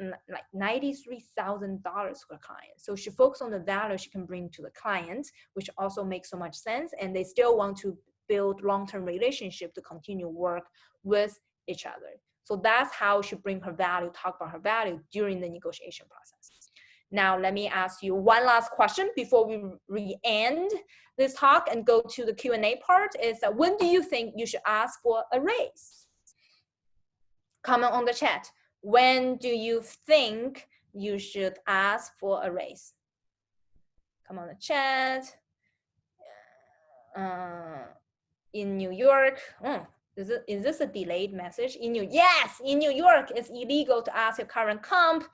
like $93,000 for a client. So she focuses on the value she can bring to the client, which also makes so much sense. And they still want to build long-term relationship to continue work with each other. So that's how she bring her value, talk about her value during the negotiation process. Now, let me ask you one last question before we re-end this talk and go to the Q&A part is that when do you think you should ask for a raise? Comment on the chat when do you think you should ask for a raise? Come on the chat. Uh, in New York, oh, is, this a delayed message? In New Yes, in New York, it's illegal to ask your current comp.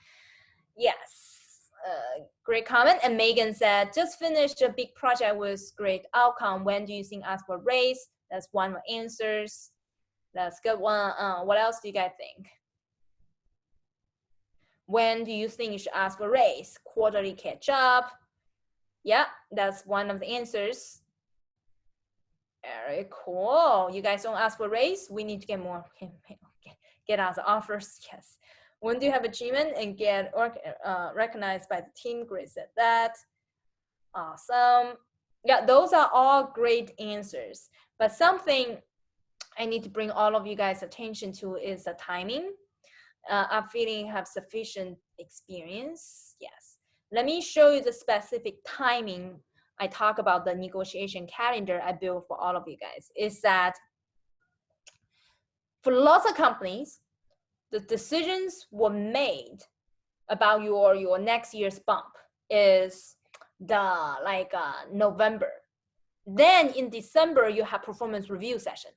Yes, uh, great comment. And Megan said, just finished a big project with great outcome. When do you think ask for raise? That's one answers. That's good one. Uh, what else do you guys think? When do you think you should ask for raise? Quarterly catch up. Yeah, that's one of the answers. Very cool. You guys don't ask for raise. We need to get more, get us offers. Yes. When do you have achievement and get uh, recognized by the team? Grace said that. Awesome. Yeah, those are all great answers. But something I need to bring all of you guys attention to is the timing uh, I'm feeling have sufficient experience. Yes. Let me show you the specific timing. I talk about the negotiation calendar I built for all of you guys is that for lots of companies, the decisions were made about your, your next year's bump is the like uh, November. Then in December, you have performance review session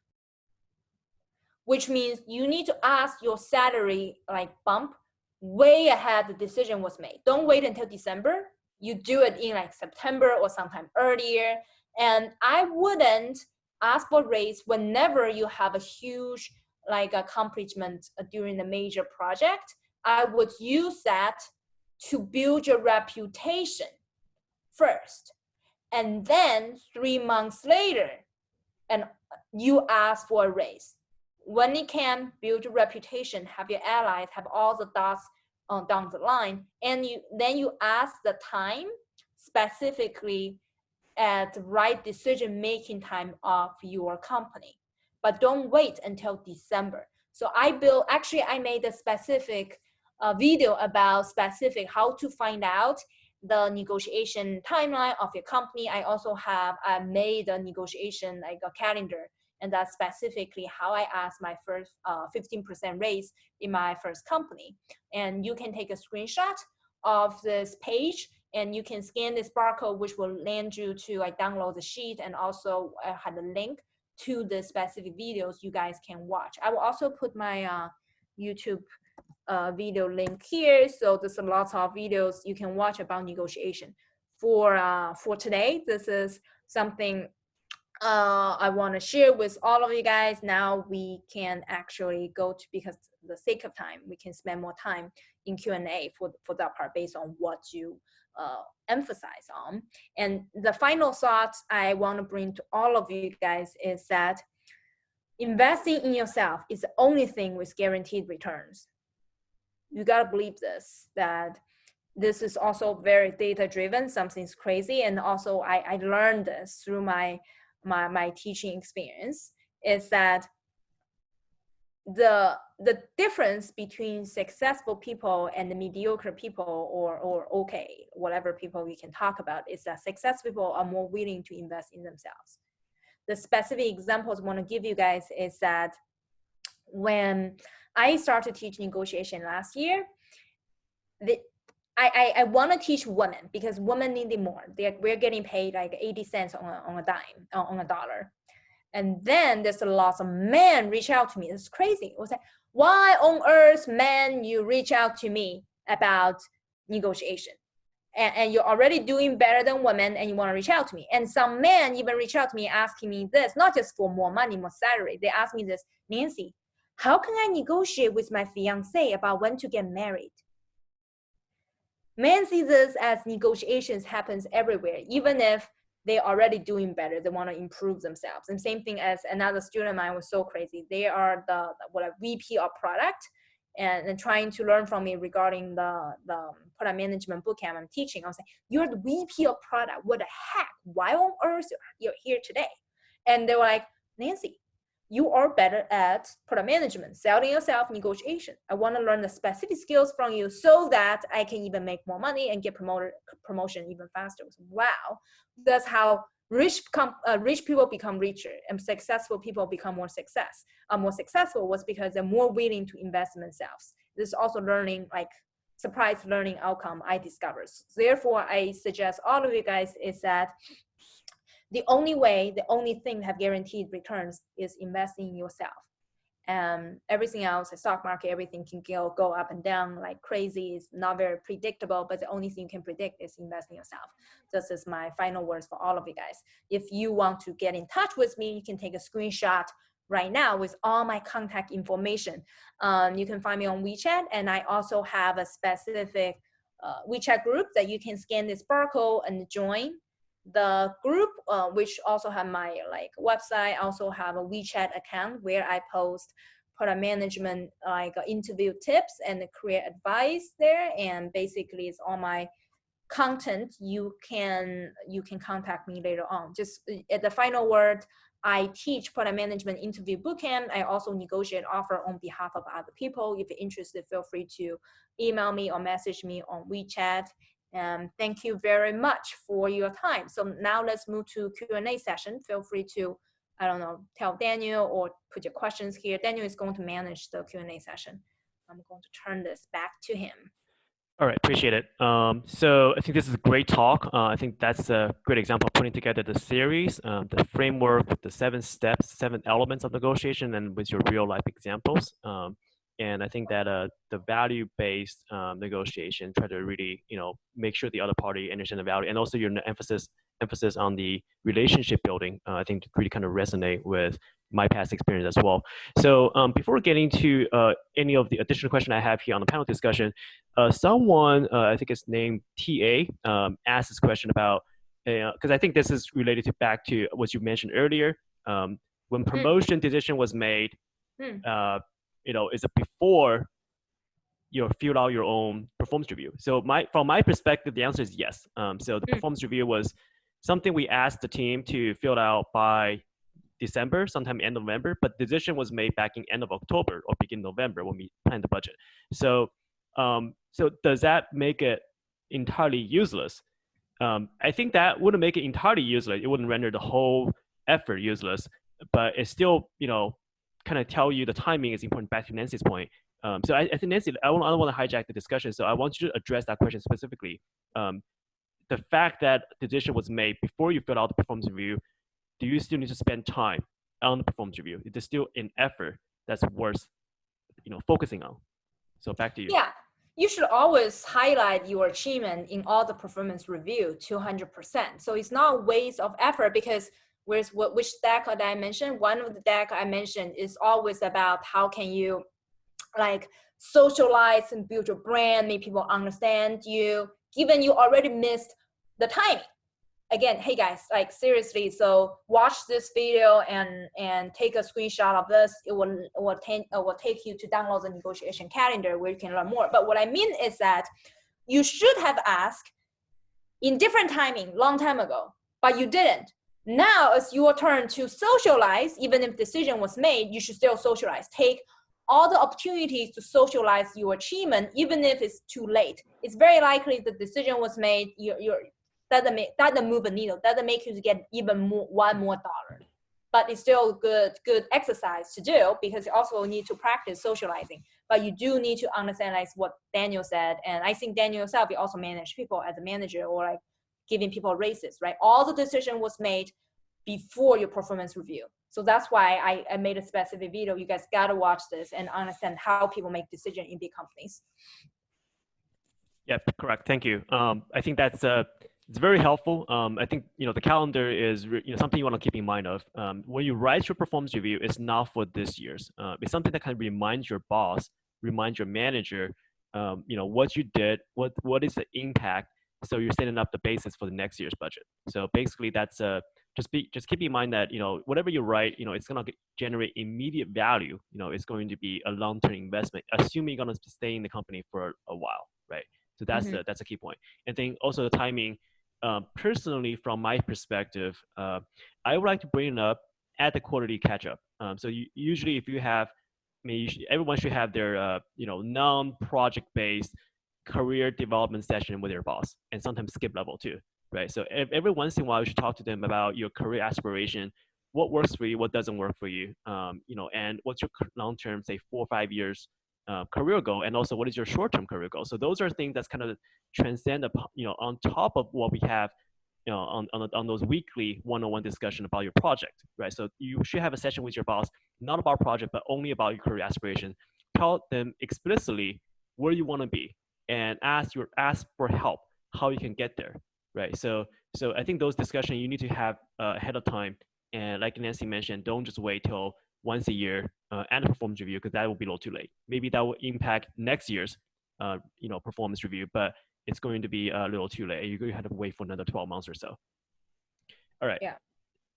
which means you need to ask your salary like bump way ahead the decision was made. Don't wait until December. You do it in like September or sometime earlier. And I wouldn't ask for raise whenever you have a huge like accomplishment during the major project. I would use that to build your reputation first. And then three months later, and you ask for a raise. When you can build your reputation, have your allies, have all the dots uh, down the line, and you then you ask the time specifically at the right decision making time of your company. But don't wait until December. So I built, actually I made a specific uh, video about specific how to find out the negotiation timeline of your company. I also have I made a negotiation like a calendar and that's specifically how I asked my first 15% uh, raise in my first company. And you can take a screenshot of this page and you can scan this barcode which will land you to like download the sheet and also I uh, had a link to the specific videos you guys can watch. I will also put my uh, YouTube uh, video link here. So there's a lot of videos you can watch about negotiation. For, uh, for today, this is something uh, I want to share with all of you guys. Now we can actually go to, because the sake of time, we can spend more time in Q&A for, for that part based on what you uh, emphasize on. And the final thought I want to bring to all of you guys is that investing in yourself is the only thing with guaranteed returns you gotta believe this that this is also very data driven something's crazy and also I, I learned this through my my my teaching experience is that the the difference between successful people and the mediocre people or or okay whatever people we can talk about is that successful people are more willing to invest in themselves the specific examples i want to give you guys is that when I started teaching negotiation last year. The, I, I, I want to teach women because women need it more. They're, we're getting paid like 80 cents on a, on a dime, on a dollar. And then there's a lot of men reach out to me. It's crazy. It was like, why on earth, men, you reach out to me about negotiation? And, and, you're already doing better than women and you want to reach out to me. And some men even reach out to me asking me this, not just for more money, more salary. They ask me this, Nancy, how can I negotiate with my fiance about when to get married? Men see this as negotiations happens everywhere, even if they're already doing better, they want to improve themselves. And same thing as another student of mine was so crazy. They are the what a VP of product and, and trying to learn from me regarding the, the product management bootcamp I'm teaching. I was like, you're the VP of product. What the heck? Why on earth you're here today? And they were like, Nancy, you are better at product management, selling yourself, negotiation. I want to learn the specific skills from you so that I can even make more money and get promoted promotion even faster. Wow, that's how rich uh, rich people become richer and successful people become more success. Uh, more successful was because they're more willing to invest in themselves. This is also learning like surprise learning outcome I discovered. Therefore, I suggest all of you guys is that the only way, the only thing have guaranteed returns is investing in yourself. And everything else, the stock market, everything can go, go up and down like crazy. It's not very predictable, but the only thing you can predict is investing yourself. This is my final words for all of you guys. If you want to get in touch with me, you can take a screenshot right now with all my contact information. Um, you can find me on WeChat, and I also have a specific uh, WeChat group that you can scan this barcode and join the group, uh, which also have my like website, also have a WeChat account where I post product management like interview tips and career advice there. And basically it's all my content. You can, you can contact me later on. Just uh, at the final word, I teach product management interview bootcamp. I also negotiate offer on behalf of other people. If you're interested, feel free to email me or message me on WeChat. And thank you very much for your time. So now let's move to Q&A session. Feel free to, I don't know, tell Daniel or put your questions here. Daniel is going to manage the Q&A session. I'm going to turn this back to him. All right, appreciate it. Um, so I think this is a great talk. Uh, I think that's a great example of putting together the series, um, the framework the seven steps, seven elements of negotiation, and with your real life examples. Um, And I think that uh, the value-based um, negotiation try to really, you know, make sure the other party understand the value, and also your emphasis emphasis on the relationship building. Uh, I think really kind of resonate with my past experience as well. So um, before getting to uh, any of the additional question I have here on the panel discussion, uh, someone uh, I think it's named TA um, asked this question about because uh, I think this is related to back to what you mentioned earlier. Um, when hmm. promotion mm. decision was made, mm. You know, is it before you fill out your own performance review? So my from my perspective, the answer is yes. Um, so the mm. performance review was something we asked the team to fill out by December, sometime end of November, but decision was made back in end of October or begin November when we planned the budget. So, um, so does that make it entirely useless? Um, I think that wouldn't make it entirely useless. It wouldn't render the whole effort useless, but it still, you know, kind of tell you the timing is important. Back to Nancy's point. Um, so I, I, think Nancy, I, don't, I don't want to hijack the discussion. So I want you to address that question specifically. Um, the fact that the decision was made before you fill out the performance review do you still need to spend time on the performance review? Is is still an effort that's worth, you know, focusing on. So back to you. Yeah, you should always highlight your achievement in all the performance review 200%. So it's not waste of effort because where's what which deck that I mentioned, one of the deck I mentioned is always about how can you like socialize and build your brand, make people understand you, given you already missed the timing again, hey guys, like seriously, so watch this video and and take a screenshot of this. It will it will take it will take you to download the negotiation calendar where you can learn more. But what I mean is that you should have asked in different timing, long time ago, but you didn't. Now it's your turn to socialize. Even if decision was made, you should still socialize. Take all the opportunities to socialize your achievement, even if it's too late. It's very likely the decision was made, you're, you're, doesn't make doesn't move a needle doesn't make you get even more one more dollar but it's still good good exercise to do because you also need to practice socializing but you do need to understand like what daniel said and i think daniel yourself you also manage people as a manager or like giving people raises right all the decision was made before your performance review so that's why I, I made a specific video you guys got to watch this and understand how people make decisions in big companies Yep, correct. Thank you. Um, I think that's uh, it's very helpful. Um, I think you know the calendar is you know something you want to keep in mind of. Um, when you write your performance review, it's not for this year's. Uh, it's something that kind of reminds your boss, reminds your manager, um, you know what you did, what what is the impact. So you're setting up the basis for the next year's budget. So basically, that's uh, just be just keep in mind that you know whatever you write, you know it's gonna generate immediate value. You know it's going to be a long-term investment, assuming you're gonna stay in the company for a while, right? So that's mm -hmm. the that's a key point. And then also the timing uh, personally, from my perspective, uh, I would like to bring it up at the quarterly catch up. Um, so you, usually, if you have, I mean, should, everyone should have their, uh, you know, non-project based career development session with your boss, and sometimes skip level too, right? So every once in a while, you should talk to them about your career aspiration, what works for you, what doesn't work for you, um, you know, and what's your long-term, say, four or five years uh, career goal and also what is your short-term career goal? So those are things that's kind of transcend upon, you know on top of what we have you know on, on, on those weekly one-on-one discussion about your project right? So you should have a session with your boss not about project but only about your career aspiration. Tell them explicitly where you want to be and ask your ask for help how you can get there right so so i think those discussions you need to have uh, ahead of time and like nancy mentioned don't just wait till once a year uh, and a performance review because that will be a little too late. Maybe that will impact next year's uh, you know performance review, but it's going to be a little too late. You're going to have to wait for another 12 months or so. All right. Yeah.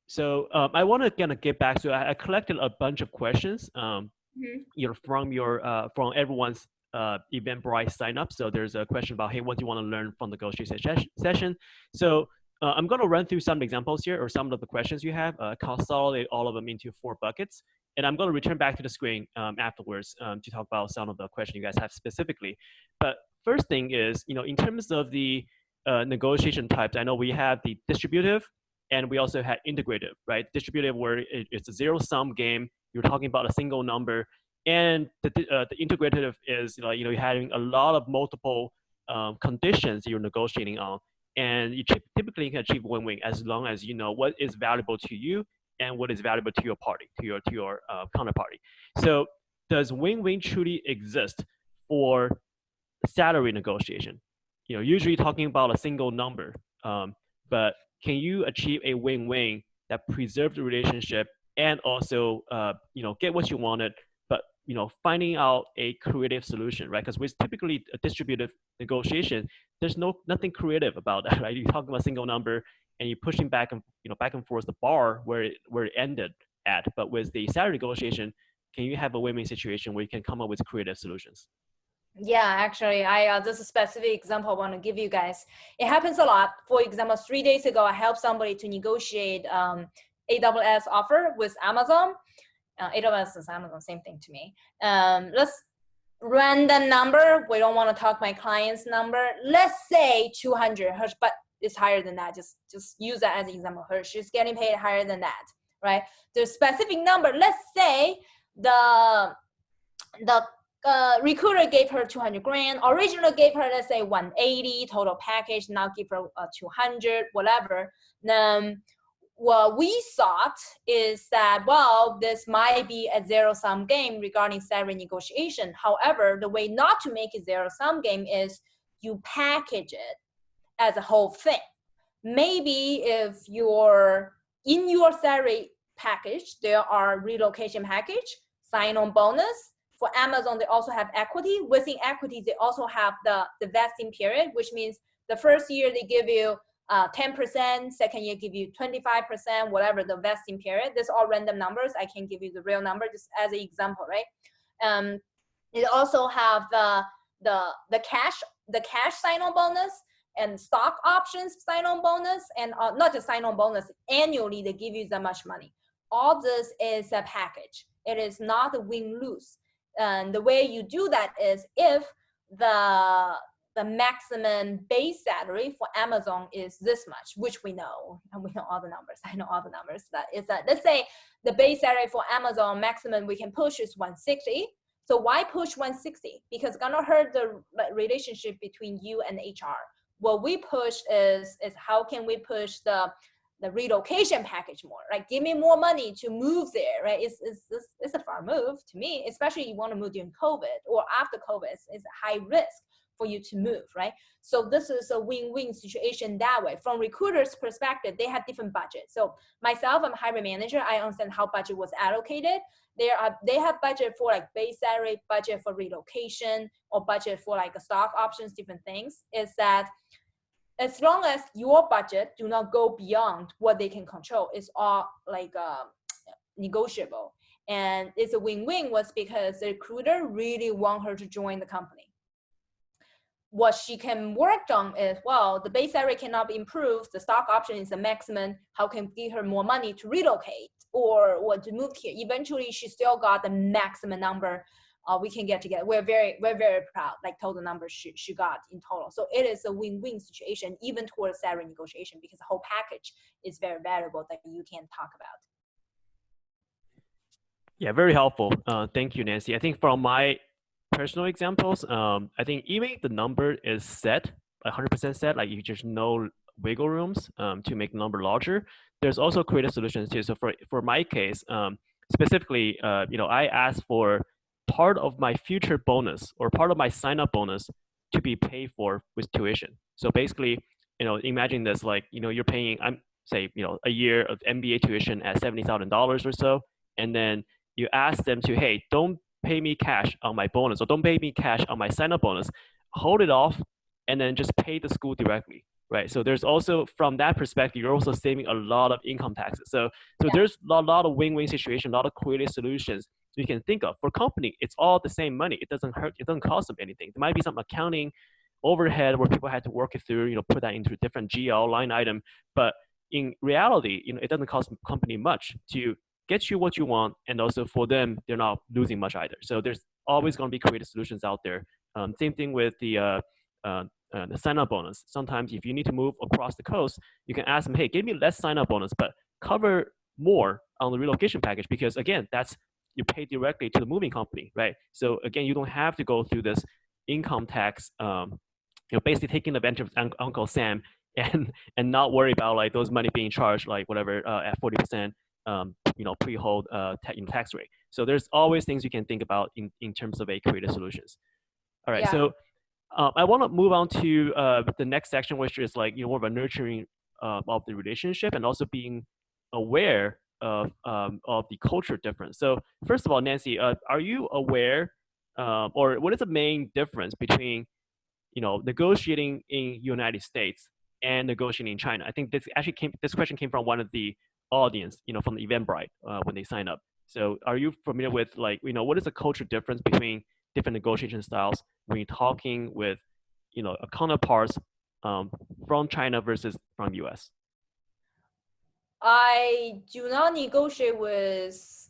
So um, I want to kind of get back to I, I collected a bunch of questions um, mm-hmm. you know from your uh, from everyone's uh, Eventbrite sign up. So there's a question about hey, what do you want to learn from the negotiation session? So uh, I'm going to run through some examples here or some of the questions you have, uh, consolidate all of them into four buckets. And I'm going to return back to the screen um, afterwards um, to talk about some of the questions you guys have specifically. But first thing is, you know, in terms of the uh, negotiation types, I know we have the distributive and we also have integrative, right? Distributive where it, it's a zero sum game. You're talking about a single number. And the, uh, the integrative is, you know, you know, you're having a lot of multiple um, conditions you're negotiating on and you typically can achieve win-win as long as you know what is valuable to you and what is valuable to your party, to your to your uh, counterparty. So does win-win truly exist for salary negotiation? You know, usually talking about a single number, um, but can you achieve a win-win that preserves the relationship and also, uh, you know, get what you wanted, you know, finding out a creative solution, right? Because with typically a distributive negotiation, there's no nothing creative about that, right? You're talking about a single number and you're pushing back and you know back and forth the bar where it where it ended at. But with the salary negotiation, can you have a win-win situation where you can come up with creative solutions? Yeah, actually, I uh, this is a specific example I want to give you guys. It happens a lot. For example, three days ago, I helped somebody to negotiate um, AWS offer with Amazon. Uh, AWS is Amazon, same thing to me. Um, let's random number. We don't want to talk my client's number. Let's say 200, but it's higher than that. Just just use that as an example. Her she's getting paid higher than that, right? The specific number. Let's say the the uh, recruiter gave her 200 grand. Originally gave her let's say 180 total package. Now give her uh, 200, whatever. Then what we thought is that well, this might be a zero sum game regarding salary negotiation. However, the way not to make it zero sum game is you package it as a whole thing. Maybe if you're in your salary package, there are relocation package, sign-on bonus. For Amazon, they also have equity. Within equity, they also have the, the vesting period, which means the first year they give you uh, 10%, second year give you 25%, whatever the vesting period. These all random numbers. I can give you the real number just as an example, right? Um, they also have the, the, the cash, the cash sign-on bonus and stock options sign-on bonus and uh, not just sign-on bonus, annually they give you that much money. All this is a package. It is not a win-lose. And the way you do that is if the the maximum base salary for Amazon is this much, which we know, and we know all the numbers. I know all the numbers. That is that. Let's say the base salary for Amazon maximum we can push is 160. So why push 160? Because gonna hurt the relationship between you and HR what we push is is how can we push the the relocation package more right give me more money to move there right it's it's, it's, it's a far move to me especially you want to move during covid or after covid it's, it's high risk for you to move right? So this is a win-win situation that way. From recruiters perspective they have different budgets so myself i'm hiring manager. I understand how budget was allocated. They are they have budget for like base salary budget for relocation or budget for like stock options different things. Is that as long as your budget do not go beyond what they can control, it's all like uh, negotiable. And it's a win-win was because the recruiter really want her to join the company. What she can work on is, well, the base salary cannot be improved. The stock option is the maximum. How can give her more money to relocate or, or to move here? Eventually, she still got the maximum number uh, we can get together. We're very, we're very proud, like total numbers she, she got in total. So it is a win-win situation, even towards salary negotiation, because the whole package is very valuable that you can talk about. Yeah, very helpful. Uh, thank you, Nancy. I think from my personal examples, um, I think even if the number is set, 100% set, like you just no wiggle rooms um, to make the number larger, there's also creative solutions too. So for, for my case, um, specifically, uh, you know, I asked for part of my future bonus or part of my sign up bonus to be paid for with tuition. So basically, you know, imagine this like, you know, you're paying, I'm say, you know, a year of MBA tuition at $70,000 or so. And then you ask them to, hey, don't pay me cash on my bonus or don't pay me cash on my sign up bonus, hold it off and then just pay the school directly. Right. So there's also from that perspective, you're also saving a lot of income taxes. So so yeah. there's a lot of win-win situation, a lot of creative solutions you can think of. For company, it's all the same money. It doesn't hurt. It doesn't cost them anything. There might be some accounting overhead where people had to work it through, you know, put that into a different GL line item. But in reality, you know, it doesn't cost company much to get you what you want, and also for them, they're not losing much either. So there's always going to be creative solutions out there. Um, same thing with the uh, uh, uh, the sign up bonus. Sometimes if you need to move across the coast, you can ask them, hey, give me less sign up bonus, but cover more on the relocation package because again, that's you pay directly to the moving company, right? So again, you don't have to go through this income tax, um, you know, basically taking advantage of Uncle Sam and and not worry about like those money being charged like whatever uh, at 40%, um, you know, pre-hold uh, ta tax rate. So there's always things you can think about in, in terms of a creative solutions. All right, Yeah. so uh, I want to move on to uh, the next section, which is like you know more of a nurturing uh, of the relationship and also being aware of um, of the culture difference. So first of all, Nancy, uh, are you aware, um, or what is the main difference between you know negotiating in United States and negotiating in China? I think this actually came this question came from one of the audience, you know, from the Eventbrite uh, when they sign up. So are you familiar with like you know what is the culture difference between different negotiation styles when you're talking with you know a counterparts um, from China versus from US? I do not negotiate with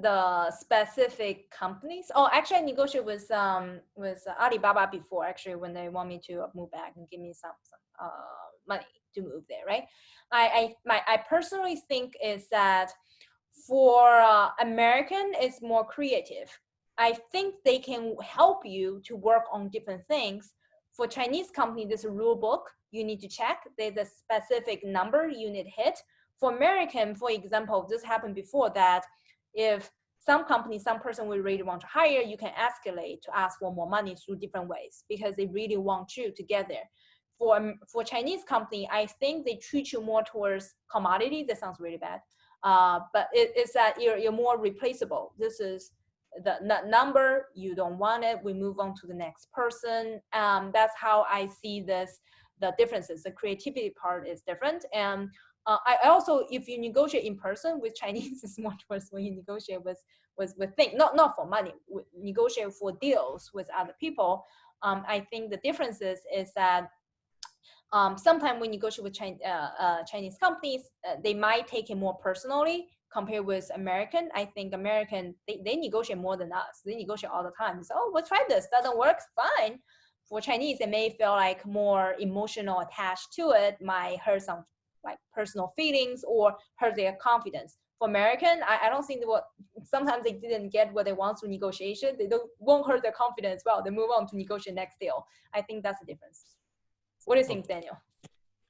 the specific companies. Oh, actually, I negotiate with um with Alibaba before. Actually, when they want me to move back and give me some, some uh money to move there, right? I I my I personally think is that for uh, American, it's more creative. I think they can help you to work on different things. For Chinese company, there's a rule book you need to check. There's a specific number you need hit for American, for example, this happened before that if some company, some person will really want to hire, you can escalate to ask for more money through different ways because they really want you to get there. For, um, for Chinese company, I think they treat you more towards commodity. That sounds really bad. Uh, but it, it's that you're, you're more replaceable. This is the number, you don't want it, we move on to the next person. Um, that's how I see this, the differences. The creativity part is different. And uh, I also, if you negotiate in person with Chinese, it's much worse when you negotiate with with with things, not not for money, negotiate for deals with other people. Um, I think the difference is, is that um, sometimes when you negotiate with Chinese, uh, uh, Chinese companies, uh, they might take it more personally compared with American. I think American, they, they negotiate more than us. They negotiate all the time. So, oh, we'll try this. Doesn't work, fine. For Chinese, they may feel like more emotional attached to it, might hurt some like personal feelings or hurt their confidence. For American, I, I don't think what sometimes they didn't get what they want through negotiation. They don't won't hurt their confidence. Well, they move on to negotiate next deal. I think that's the difference. What do you think, Daniel?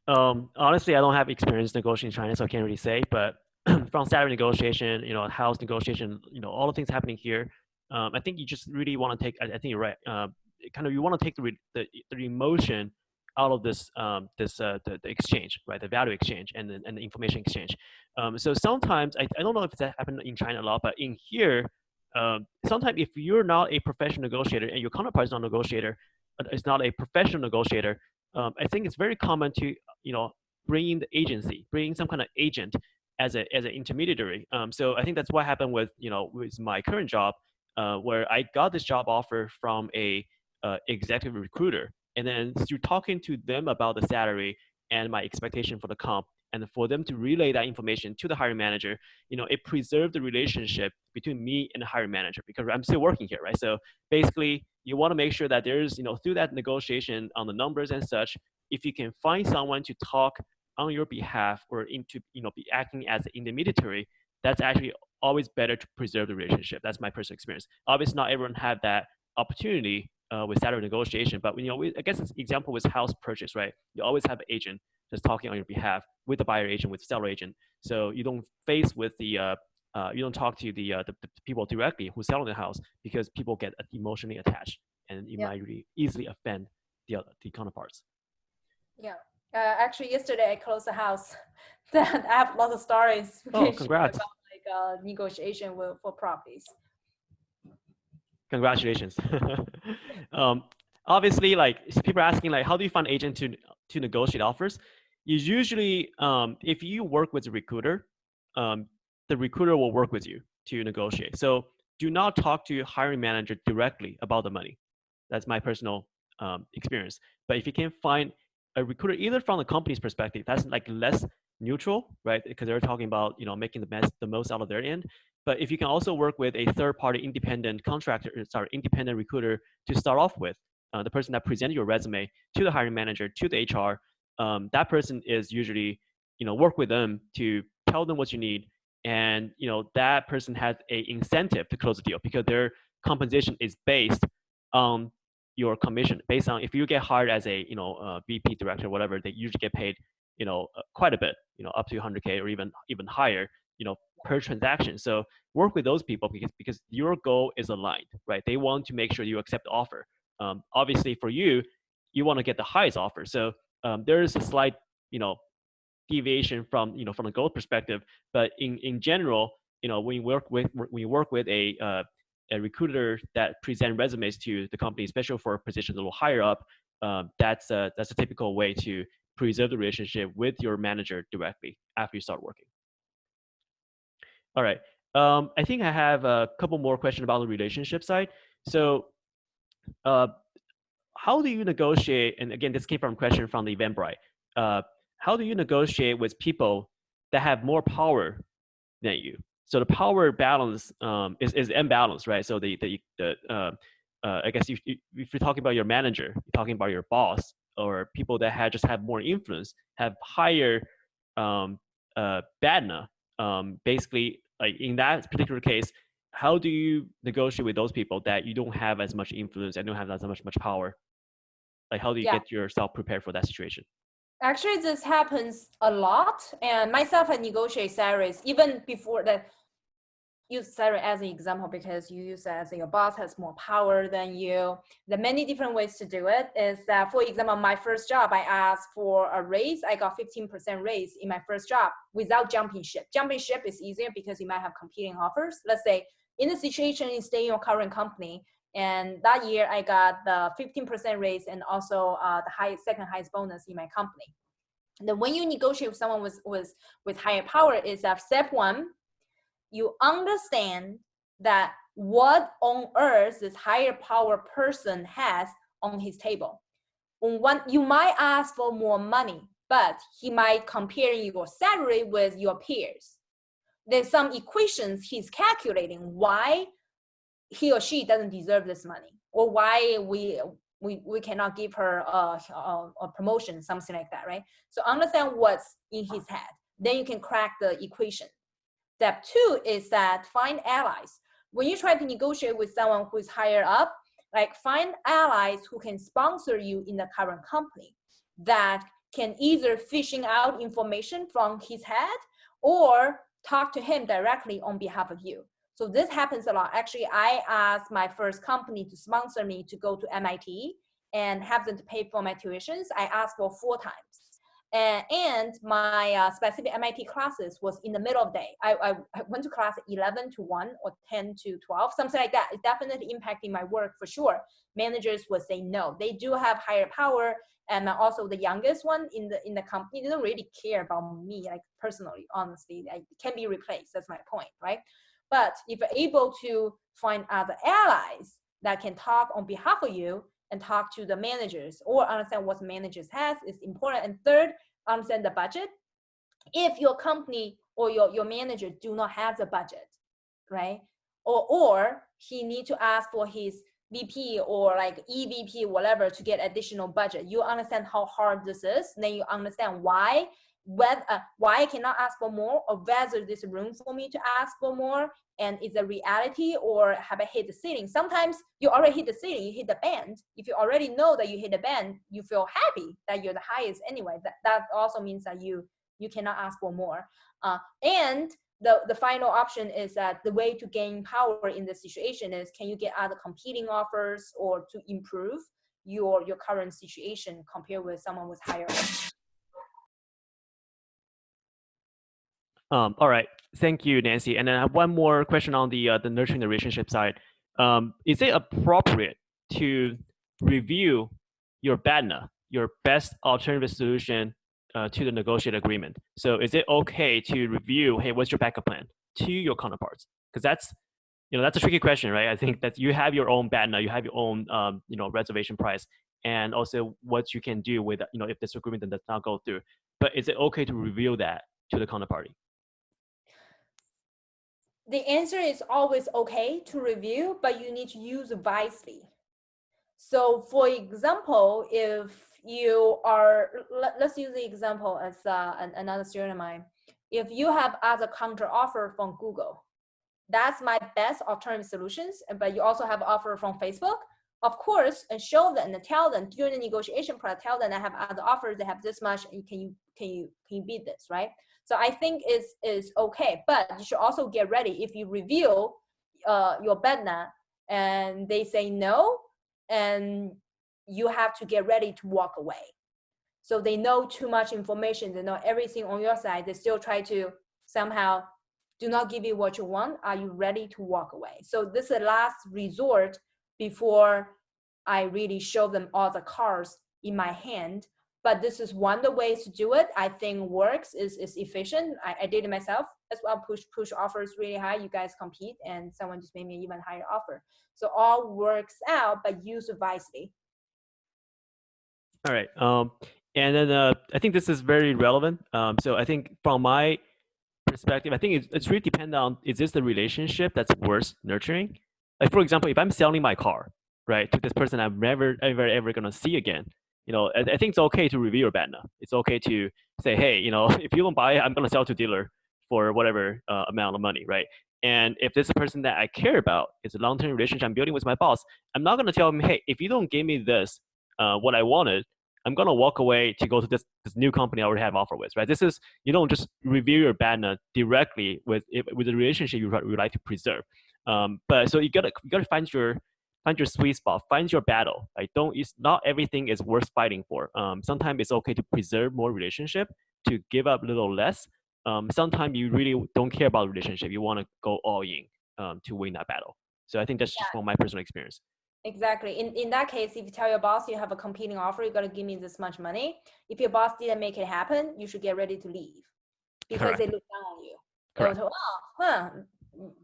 Um, honestly, I don't have experience negotiating in China, so I can't really say. But from salary negotiation, you know, house negotiation, you know, all the things happening here, um, I think you just really want to take. I, I, think you're right. Uh, kind of, you want to take the, the the emotion out of this um, this uh, the, the, exchange, right? The value exchange and the, and the information exchange. Um, so sometimes I, I don't know if that happened in China a lot, but in here, um, sometimes if you're not a professional negotiator and your counterpart is not a negotiator, uh, is not a professional negotiator, um, I think it's very common to you know bring in the agency, bring in some kind of agent as a as an intermediary. Um, so I think that's what happened with you know with my current job, uh, where I got this job offer from a uh, executive recruiter and then through talking to them about the salary and my expectation for the comp, and for them to relay that information to the hiring manager, you know, it preserved the relationship between me and the hiring manager because I'm still working here, right? So basically, you want to make sure that there's, you know, through that negotiation on the numbers and such, if you can find someone to talk on your behalf or into, you know, be acting as an intermediary, that's actually always better to preserve the relationship. That's my personal experience. Obviously, not everyone had that opportunity uh, with salary negotiation. But you know, we, I guess an example was house purchase, right? You always have an agent just talking on your behalf with the buyer agent, with the seller agent. So you don't face with the, uh, uh, you don't talk to the, uh, the, the, people directly who sell the house because people get emotionally attached and you yeah. might really easily offend the other, the counterparts. Yeah. Uh, actually, yesterday I closed a house that I have lots of stories. Oh, congrats. About, like uh, negotiation with, for properties. Congratulations. um, obviously, like people are asking, like, how do you find agent to to negotiate offers? You usually, um, if you work with a recruiter, um, the recruiter will work with you to negotiate. So do not talk to your hiring manager directly about the money. That's my personal um, experience. But if you can find a recruiter, either from the company's perspective, that's like less neutral, right? Because they're talking about you know making the best, the most out of their end, but if you can also work with a third-party independent contractor, uh, sorry, independent recruiter to start off with, uh, the person that presented your resume to the hiring manager, to the HR, um, that person is usually, you know, work with them to tell them what you need, and you know that person has a incentive to close the deal because their compensation is based on your commission, based on if you get hired as a you know uh, VP director, whatever, they usually get paid, you know, uh, quite a bit, you know, up to 100k or even even higher, you know, per transaction. So work with those people because because your goal is aligned, right? They want to make sure you accept the offer. Um, obviously, for you, you want to get the highest offer. So um, there is a slight, you know, deviation from you know from a goal perspective. But in in general, you know, when you work with when you work with a uh, a recruiter that present resumes to the company, especially for positions a little higher up, um, that's a that's a typical way to preserve the relationship with your manager directly after you start working. All right. Um, I think I have a couple more questions about the relationship side. So, uh, how do you negotiate? And again, this came from a question from the Eventbrite. Uh, how do you negotiate with people that have more power than you? So the power balance um, is is imbalance, right? So the the the uh, uh, I guess if, if you're talking about your manager, you're talking about your boss, or people that had just have more influence, have higher um, uh, BATNA. Um, basically, like in that particular case, how do you negotiate with those people that you don't have as much influence and don't have as much much power? Like, how do you yeah. get yourself prepared for that situation? Actually, this happens a lot, and myself I negotiate salaries even before the use salary as an example because you use as your boss has more power than you. The many different ways to do it is that, for example, my first job, I asked for a raise. I got 15% raise in my first job without jumping ship. Jumping ship is easier because you might have competing offers. Let's say in the situation you stay in your current company, and that year I got the 15% raise and also uh, the highest, second highest bonus in my company. then when you negotiate with someone with, with, with higher power is that step one, you understand that what on earth this higher power person has on his table. On one, you might ask for more money, but he might compare your salary with your peers. There's some equations he's calculating why he or she doesn't deserve this money or why we we, we cannot give her a, a, a promotion, something like that, right? So understand what's in his head. Then you can crack the equation. Step two is that find allies. When you try to negotiate with someone who's higher up, like find allies who can sponsor you in the current company that can either fishing out information from his head or talk to him directly on behalf of you. So this happens a lot. Actually, I asked my first company to sponsor me to go to MIT and have them to pay for my tuitions. I asked for four times. And, and my uh, specific MIT classes was in the middle of the day. I, I, went to class 11 to 1 or 10 to 12, something like that. It's definitely impacting my work for sure. Managers would say no. They do have higher power. And also the youngest one in the in the company don't really care about me, like personally, honestly. I can be replaced. That's my point, right? But if you're able to find other allies that can talk on behalf of you, and talk to the managers or understand what managers has is important. And third, Um, understand the budget. If your company or your, your manager do not have the budget, right? Or, or he need to ask for his VP or like EVP, whatever, to get additional budget. You understand how hard this is, then you understand why whether uh, why I cannot ask for more or whether there's room for me to ask for more and is a reality or have I hit the ceiling? Sometimes you already hit the ceiling, you hit the band. If you already know that you hit the band, you feel happy that you're the highest anyway. That, that also means that you you cannot ask for more. Uh, and the, the final option is that the way to gain power in this situation is can you get other competing offers or to improve your, your current situation compared with someone with higher Um, all right, thank you, Nancy. And then I have one more question on the uh, the nurturing the relationship side. Um, is it appropriate to review your BATNA, your best alternative solution uh, to the negotiated agreement? So is it okay to review, hey, what's your backup plan to your counterparts? Because that's you know that's a tricky question, right? I think that you have your own BATNA, you have your own um, you know reservation price, and also what you can do with you know if this agreement does not go through. But is it okay to reveal that to the counterparty? The answer is always okay to review, but you need to use wisely. So for example, if you are, let, us use the example as uh, another student of mine. If you have other counter offer from Google, that's my best alternative solutions, but you also have offer from Facebook, of course, and show them and tell them during the negotiation process, tell them I have other offers, they have this much, and can you can you can you beat this, right? So I think is is okay, but you should also get ready if you reveal uh, your BATNA and they say no, and you have to get ready to walk away. So they know too much information, they know everything on your side, they still try to somehow do not give you what you want. Are you ready to walk away? So this is the last resort before I really show them all the cards in my hand. But this is one of the ways to do it. I think works is, is efficient. I, I did it myself as well. Push push offers really high. You guys compete, and someone just made me an even higher offer. So all works out, but use wisely. All right. Um, and then uh, I think this is very relevant. Um, so I think from my perspective, I think it's, it's really dependent on is this the relationship that's worth nurturing? Like for example, if I'm selling my car, right, to this person I'm never ever ever gonna see again, you know, I, I think it's okay to review your BATNA. It's okay to say, hey, you know, if you don't buy it, I'm gonna sell to a dealer for whatever uh, amount of money, right? And if this person that I care about is a long-term relationship I'm building with my boss, I'm not gonna tell him, hey, if you don't give me this, uh, what I wanted, I'm gonna walk away to go to this, this new company I already have offer with, right? This is you don't just review your BATNA directly with with the relationship you would like to preserve. Um, but so you gotta you gotta find your find your sweet spot, find your battle. Right? Don't it's not everything is worth fighting for. Um, sometimes it's okay to preserve more relationship, to give up a little less. Um, sometimes you really don't care about relationship. You want to go all in um, to win that battle. So I think that's just from my personal experience. Exactly. In in that case, if you tell your boss you have a competing offer, you gotta give me this much money. If your boss didn't make it happen, you should get ready to leave because Correct. they look down on you. Correct. oh, huh,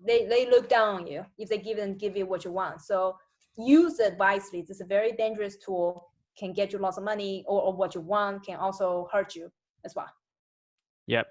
they, they look down on you if they give them give you what you want. So use it wisely. It's a very dangerous tool, can get you lots of money or, or what you want, can also hurt you as well. Yep.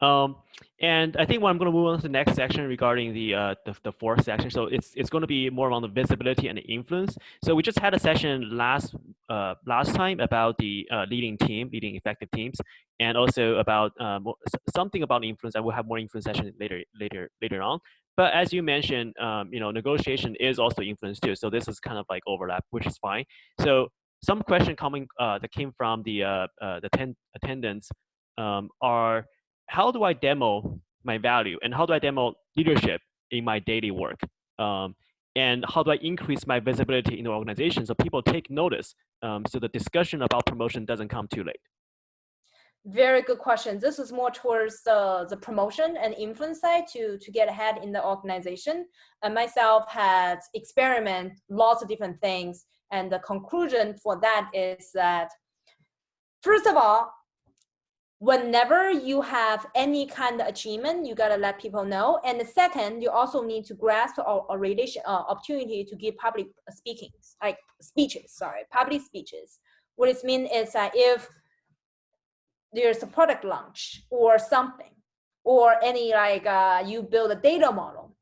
Um, and I think what I'm going to move on to the next section regarding the, uh, the, the fourth section. So it's it's going to be more on the visibility and the influence. So we just had a session last uh, last time about the uh, leading team, leading effective teams, and also about um, something about influence. I will have more influence session later later later on. But as you mentioned, um, you know, negotiation is also influence too. So this is kind of like overlap, which is fine. So some question coming uh, that came from the uh, uh, the ten attendants um, are how do I demo my value and how do I demo leadership in my daily work? Um, and how do I increase my visibility in the organization so people take notice um, so the discussion about promotion doesn't come too late? Very good question. This is more towards the, the promotion and influence side to, to get ahead in the organization. And myself had experiment lots of different things. And the conclusion for that is that, first of all, whenever you have any kind of achievement, you gotta let people know. And the second, you also need to grasp a, a relation uh, opportunity to give public speaking, like speeches. Sorry, public speeches. What it means is that if there's a product launch or something, or any like uh, you build a data model,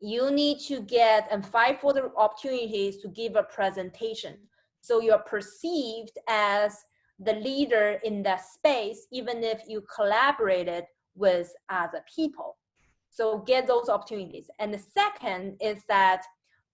you need to get and fight for the opportunities to give a presentation. So you're perceived as the leader in that space, even if you collaborated with other people. So get those opportunities. And the second is that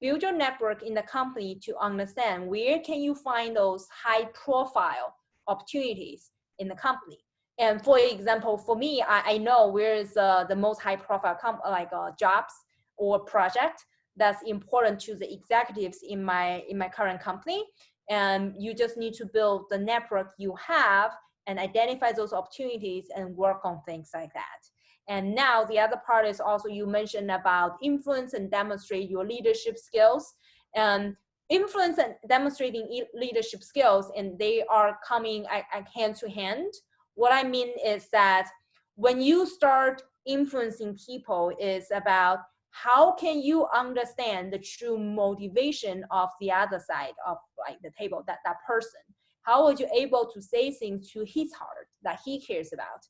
build your network in the company to understand where can you find those high profile opportunities in the company. And for example, for me, I, I know where is uh, the most high profile comp like uh, jobs or project that's important to the executives in my in my current company and you just need to build the network you have and identify those opportunities and work on things like that. And now the other part is also you mentioned about influence and demonstrate your leadership skills. And influence and demonstrating leadership skills, and they are coming hand to hand. What I mean is that when you start influencing people is about how can you understand the true motivation of the other side of like the table that that person how are you able to say things to his heart that he cares about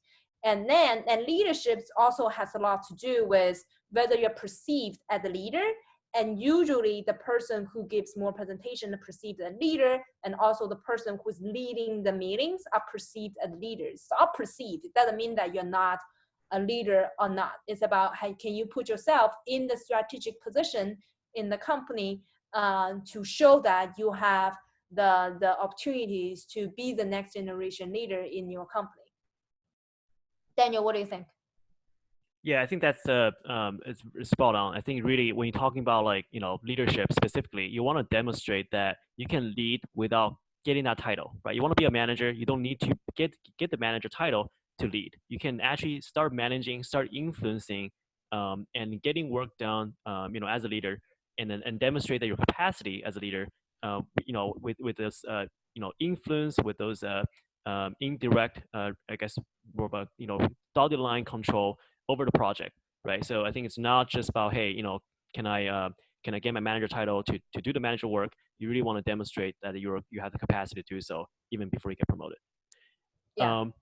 and then and leadership also has a lot to do with whether you're perceived as a leader and usually the person who gives more presentation is perceived as leader and also the person who's leading the meetings are perceived as leaders so are perceived it doesn't mean that you're not a leader or not. It's about how can you put yourself in the strategic position in the company uh, to show that you have the, the opportunities to be the next generation leader in your company. Daniel, what do you think? Yeah, I think that's uh, um, it's spot on. I think really when you're talking about like you know leadership specifically, you want to demonstrate that you can lead without getting that title, right? You want to be a manager. You don't need to get get the manager title to lead. You can actually start managing, start influencing, um, and getting work done. Um, you know, as a leader, and then and demonstrate that your capacity as a leader. Uh, you know, with with this uh, you know influence, with those uh, um, indirect, uh, I guess, more of a you know dotted line control over the project, right? So I think it's not just about, hey, you know, can I uh, can I get my manager title to, to do the manager work? You really want to demonstrate that you're you have the capacity to do so even before you get promoted. Yeah. Um,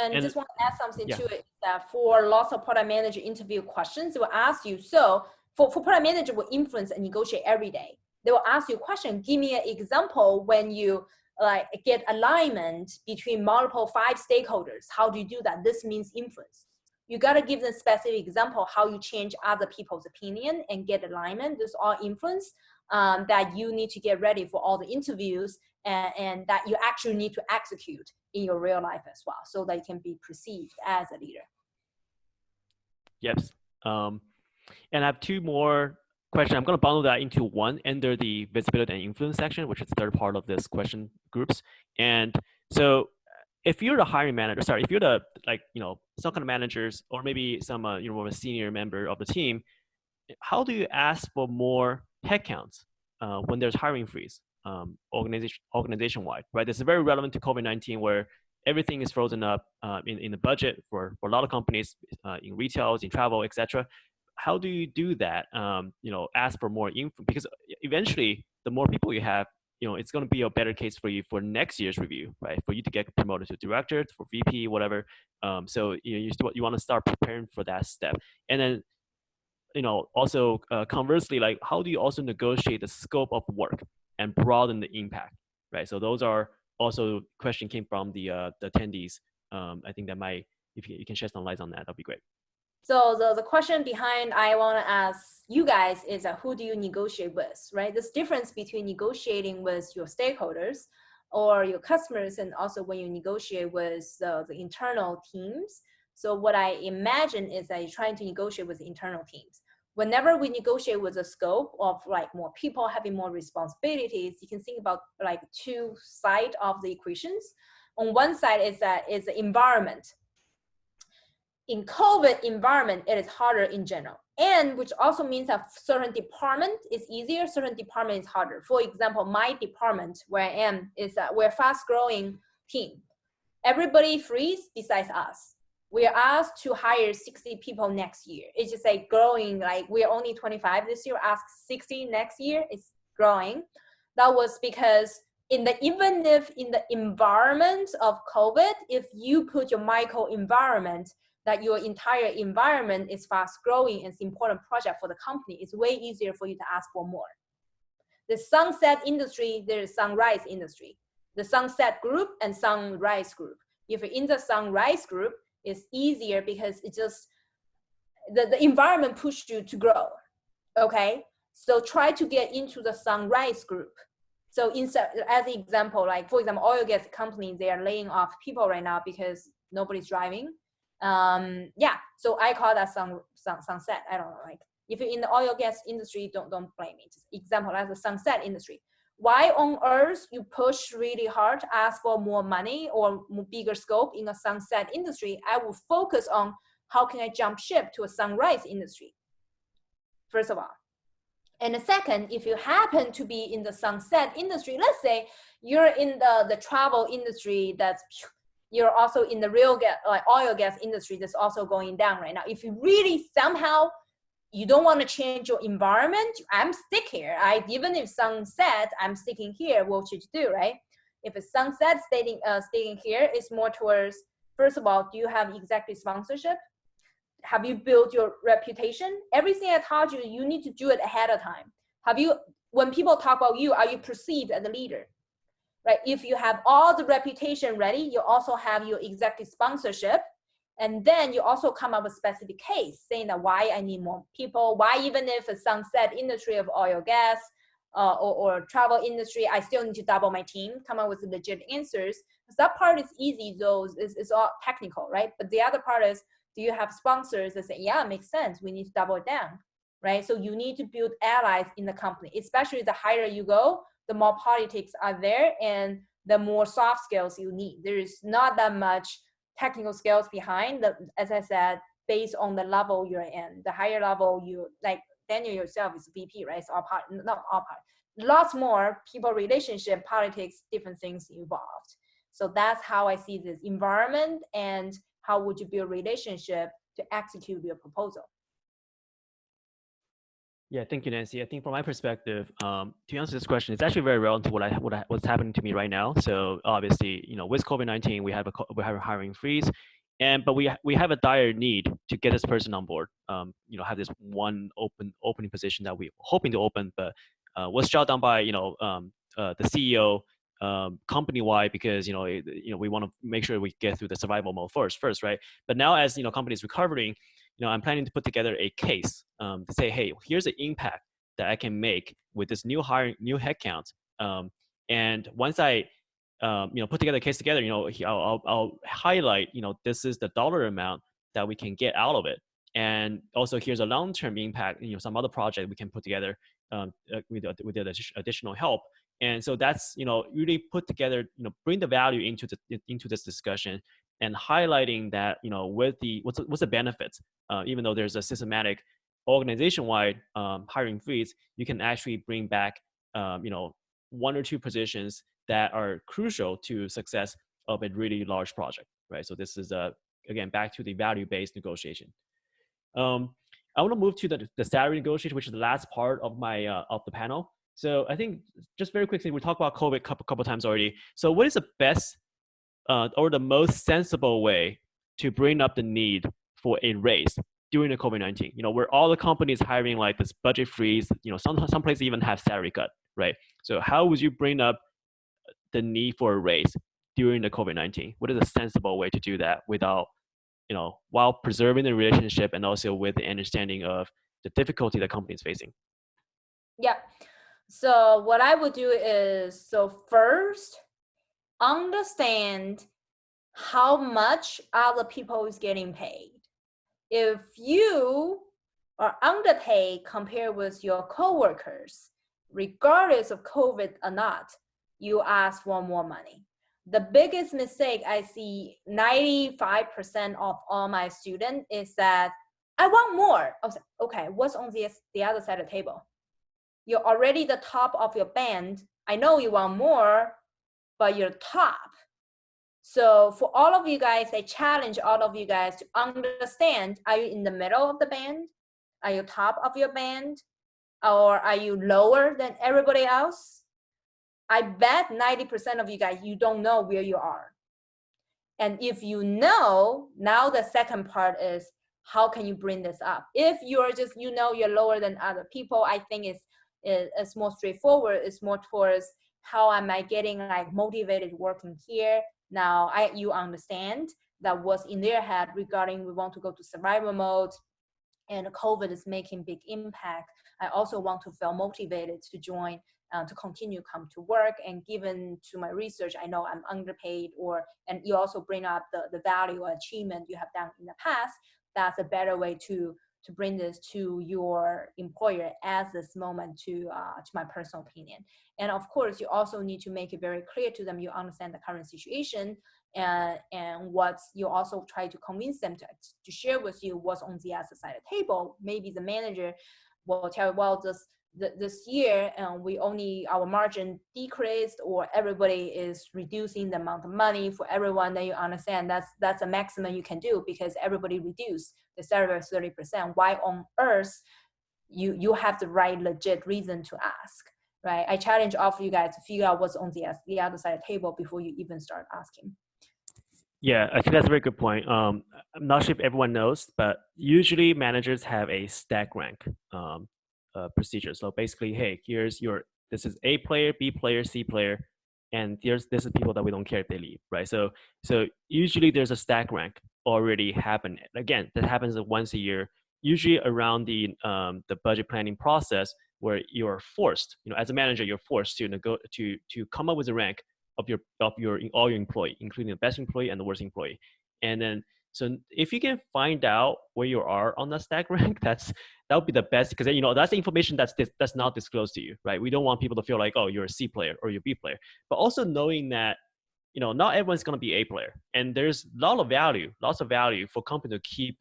and, and, just want to add something yeah. to it that for lots of product manager interview questions, they will ask you, so for, for product manager will influence and negotiate every day. They will ask you a question, give me an example when you like get alignment between multiple five stakeholders. How do you do that? This means influence you got to give them specific example how you change other people's opinion and get alignment. This all influence um, that you need to get ready for all the interviews and, and that you actually need to execute in your real life as well so that you can be perceived as a leader. Yes. Um, and I have two more questions. I'm going to bundle that into one under the visibility and influence section, which is the third part of this question groups. And so if you're the hiring manager, sorry, if you're the like you know some kind of managers or maybe some uh, you know a senior member of the team, how do you ask for more headcounts uh, when there's hiring freeze, um, organization organization wide, right? This is very relevant to COVID nineteen where everything is frozen up uh, in in the budget for for a lot of companies uh, in retails, in travel, etc. How do you do that? Um, you know, ask for more info because eventually the more people you have, you know, it's going to be a better case for you for next year's review, right? For you to get promoted to director, for VP, whatever. Um, so you know, you, you want to start preparing for that step, and then, you know, also uh, conversely, like how do you also negotiate the scope of work and broaden the impact, right? So those are also question came from the uh, the attendees. Um, I think that might, if you, you can shed some light on that, that'd be great. So the, the question behind I want to ask you guys is uh, who do you negotiate with, right? This difference between negotiating with your stakeholders or your customers and also when you negotiate with uh, the internal teams. So what I imagine is that you're trying to negotiate with internal teams. Whenever we negotiate with a scope of like more people having more responsibilities, you can think about like two side of the equations. On one side is that is the environment, in COVID environment, it is harder in general. And which also means that certain department is easier, certain department is harder. For example, my department where I am is a we're fast growing team. Everybody freeze besides us. We are asked to hire 60 people next year. It's just like growing, like we're only 25 this year, ask 60 next year, it's growing. That was because in the even if in the environment of COVID, if you put your micro environment that your entire environment is fast growing and it's important project for the company, it's way easier for you to ask for more. The sunset industry, there's sunrise industry. The sunset group and sunrise group. If you're in the sunrise group, it's easier because it just, the, the environment pushed you to grow, okay? So try to get into the sunrise group. So instead, as an example, like for example, oil gas companies, they are laying off people right now because nobody's driving um yeah so i call that sun, sun sunset. I don't know like if you're in the oil gas industry don't don't blame it. example as the sunset industry. Why on earth you push really hard ask for more money or bigger scope in a sunset industry? I will focus on how can i jump ship to a sunrise industry first of all. And the second, if you happen to be in the sunset industry, let's say you're in the, the travel industry that's you're also in the real gas, like oil gas industry that's also going down right now. If you really somehow you don't want to change your environment, I'm stick here. I even if sunset, I'm sticking here. What should you do, right? If it's sunset, staying uh, staying here is more towards. First of all, do you have executive sponsorship? Have you built your reputation? Everything I taught you, you need to do it ahead of time. Have you? When people talk about you, are you perceived as a leader? Right? If you have all the reputation ready, you also have your executive sponsorship. And then you also come up with specific case saying that why I need more people, why even if a sunset industry of oil gas, uh, or, or travel industry, I still need to double my team, come up with legit answers. That part is easy, though it's, it's all technical, right? But the other part is, do you have sponsors that say, yeah, makes sense, we need to double down, right? So you need to build allies in the company, especially the higher you go, the more politics are there and the more soft skills you need. There is not that much technical skills behind the, as I said, based on the level you're in. The higher level you like Daniel yourself is VP, right? So all part, not all part, lots more people relationship, politics, different things involved. So that's how I see this environment and how would you build relationship to execute your proposal. Yeah, thank you, Nancy. I think from my perspective, um, to answer this question, it's actually very relevant to what I what I, what's happening to me right now. So obviously, you know, with COVID nineteen, we have a we have a hiring freeze, and but we we have a dire need to get this person on board. Um, you know, have this one open opening position that we're hoping to open, but uh, was shut down by you know um, uh, the CEO um, company wide because you know it, you know we want to make sure we get through the survival mode first first right. But now as you know companies recovering, you know, I'm planning to put together a case um, to say, hey, here's the impact that I can make with this new hiring, new headcount. Um, and once I, um, you know, put together a case together, you know, I'll, I'll, I'll, highlight, you know, this is the dollar amount that we can get out of it. And also here's a long-term impact, you know, some other project we can put together um, uh, with, with additional help. And so that's, you know, really put together, you know, bring the value into the, into this discussion and highlighting that you know with the what's what's the benefits uh, even though there's a systematic organization-wide um, hiring freeze you can actually bring back um, you know one or two positions that are crucial to success of a really large project right? So this is uh, again back to the value-based negotiation. Um, i want to move to the, the salary negotiation which is the last part of my uh, of the panel. So i think just very quickly we talked about covid a couple, couple times already. So what is the best uh, or the most sensible way to bring up the need for a raise during the COVID-19. You know, where all the companies hiring like this budget freeze, you know, some, some places even have salary cut, right? So how would you bring up the need for a raise during the COVID-19? What is a sensible way to do that without, you know, while preserving the relationship and also with the understanding of the difficulty the company is facing? Yeah. So what I would do is, so first, understand how much other people is getting paid. If you are underpaid compared with your coworkers, regardless of COVID or not, you ask for more money. The biggest mistake I see 95% of all my students is that I want more. I was like, okay, what's on the, the other side of the table? You're already the top of your band. I know you want more, but you're top. So for all of you guys, I challenge all of you guys to understand, are you in the middle of the band? Are you top of your band? Or are you lower than everybody else? I bet 90% of you guys, you don't know where you are. And if you know, now the second part is how can you bring this up? If you're just, you know, you're lower than other people, I think it's, it's more straightforward. It's more towards how am I getting like motivated working here? Now I you understand that was in their head regarding we want to go to survival mode and COVID is making big impact. I also want to feel motivated to join uh, to continue come to work and given to my research i know i'm underpaid or and you also bring up the, the value or achievement you have done in the past that's a better way to to bring this to your employer as this moment to uh, to my personal opinion. And of course, you also need to make it very clear to them you understand the current situation and and what you also try to convince them to, to share with you what's on the other side of the table. Maybe the manager will tell you, well, this this year um, we only our margin decreased or everybody is reducing the amount of money for everyone then you understand that's that's a maximum you can do because everybody reduced the salary 30 percent why on earth you you have the right legit reason to ask right i challenge all of you guys to figure out what's on the, the other side of the table before you even start asking yeah, I think that's a very good point. Um, I'm not sure if everyone knows, but usually managers have a stack rank. Um, uh, procedure. So basically, hey, here's your this is A player, B player, C player, and there's this is people that we don't care if they leave, right? So so usually there's a stack rank already happening. Again, that happens once a year. Usually around the um, the budget planning process, where you're forced, you know, as a manager, you're forced to nego- to to come up with a rank of your of your all your employee, including the best employee and the worst employee. And then so if you can find out where you are on the stack rank, that's that would be the best because you know that's the information that's that's not disclosed to you, right? We don't want people to feel like oh you're a C player or you're a B player, but also knowing that you know not everyone's going to be A player, and there's a lot of value, lots of value for company to keep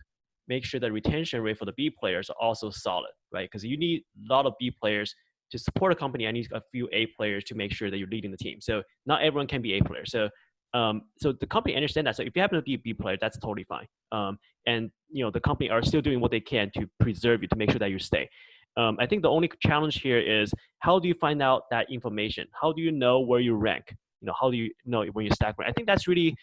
make sure the retention rate for the B players are also solid, right? Because you need a lot of B players to support a company. I need a few A players to make sure that you're leading the team. So not everyone can be A player. So um, so the company understand that. So if you happen to be a B player, that's totally fine. Um, and you know the company are still doing what they can to preserve you to make sure that you stay. Um, I think the only challenge here is how do you find out that information? How do you know where you rank? You know, how do you know when you stack rank? I think that's really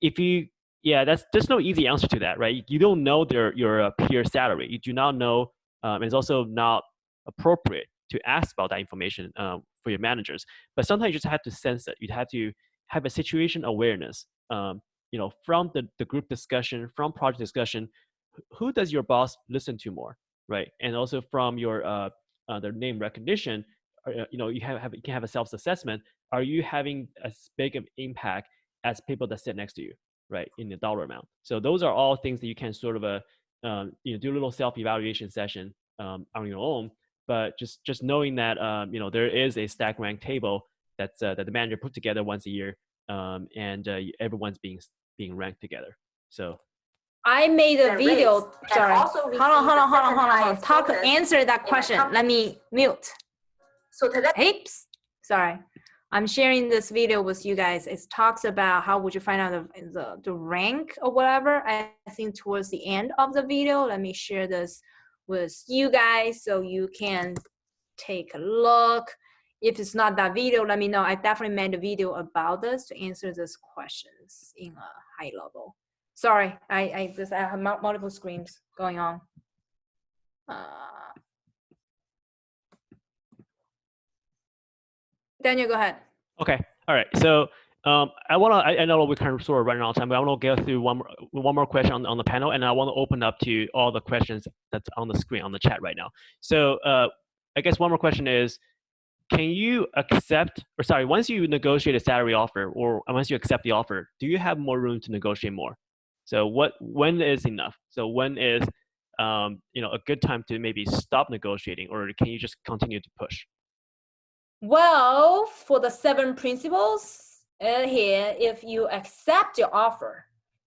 if you yeah, that's there's no easy answer to that, right? You don't know their your uh, peer salary. You do not know. Um, it's also not appropriate to ask about that information um, for your managers. But sometimes you just have to sense it. You have to have a situation awareness. Um, you know, from the, the group discussion, from project discussion, who does your boss listen to more, right? And also from your uh, uh their name recognition, uh, you know, you have, have you can have a self assessment. Are you having as big of impact as people that sit next to you, right, in the dollar amount? So those are all things that you can sort of uh, um, you know do a little self evaluation session um, on your own. But just just knowing that um, you know there is a stack rank table that's uh, that the manager put together once a year, um, and uh, everyone's being being ranked together. So. I made a video. Sorry. Hold on, hold on, hold on, hold on, hold on. Talk. Answer that question. Let me mute. So today. Oops. Sorry. I'm sharing this video with you guys. It talks about how would you find out the, the, the rank or whatever. I think towards the end of the video, let me share this with you guys so you can take a look. If it's not that video, let me know. I definitely made a video about this to answer these questions in a high level. Sorry, I, I just I have multiple screens going on. Uh, Daniel, go ahead. Okay. All right. So um, I want to, I, I, know we're kind of sort of running out of time, but I want to go through one more, one more question on, on the panel, and I want to open up to all the questions that's on the screen, on the chat right now. So uh, I guess one more question is, can you accept, or sorry, once you negotiate a salary offer, or once you accept the offer, do you have more room to negotiate more? So what, when is enough? So when is, um, you know, a good time to maybe stop negotiating, or can you just continue to push? Well, for the seven principles uh, here, if you accept your offer,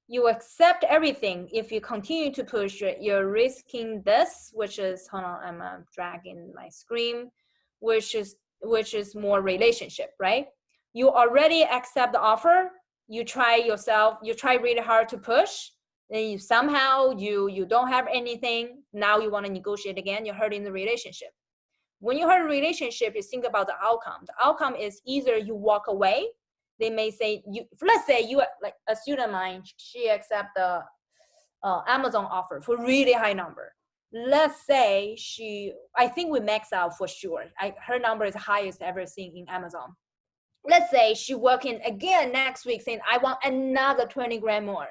you accept everything. If you continue to push, you're risking this, which is, hold on, I'm uh, dragging my screen, which is which is more relationship, right? You already accept the offer, you try yourself, you try really hard to push, then you somehow you you don't have anything, now you want to negotiate again, you're hurting the relationship. When you hurt a relationship, you think about the outcome. The outcome is either you walk away, they may say you let's say you like a student mine, she accept the uh, Amazon offer for really high number let's say she, I think we max out for sure. I, her number is highest ever seen in Amazon. Let's say she working again next week saying, I want another 20 grand more.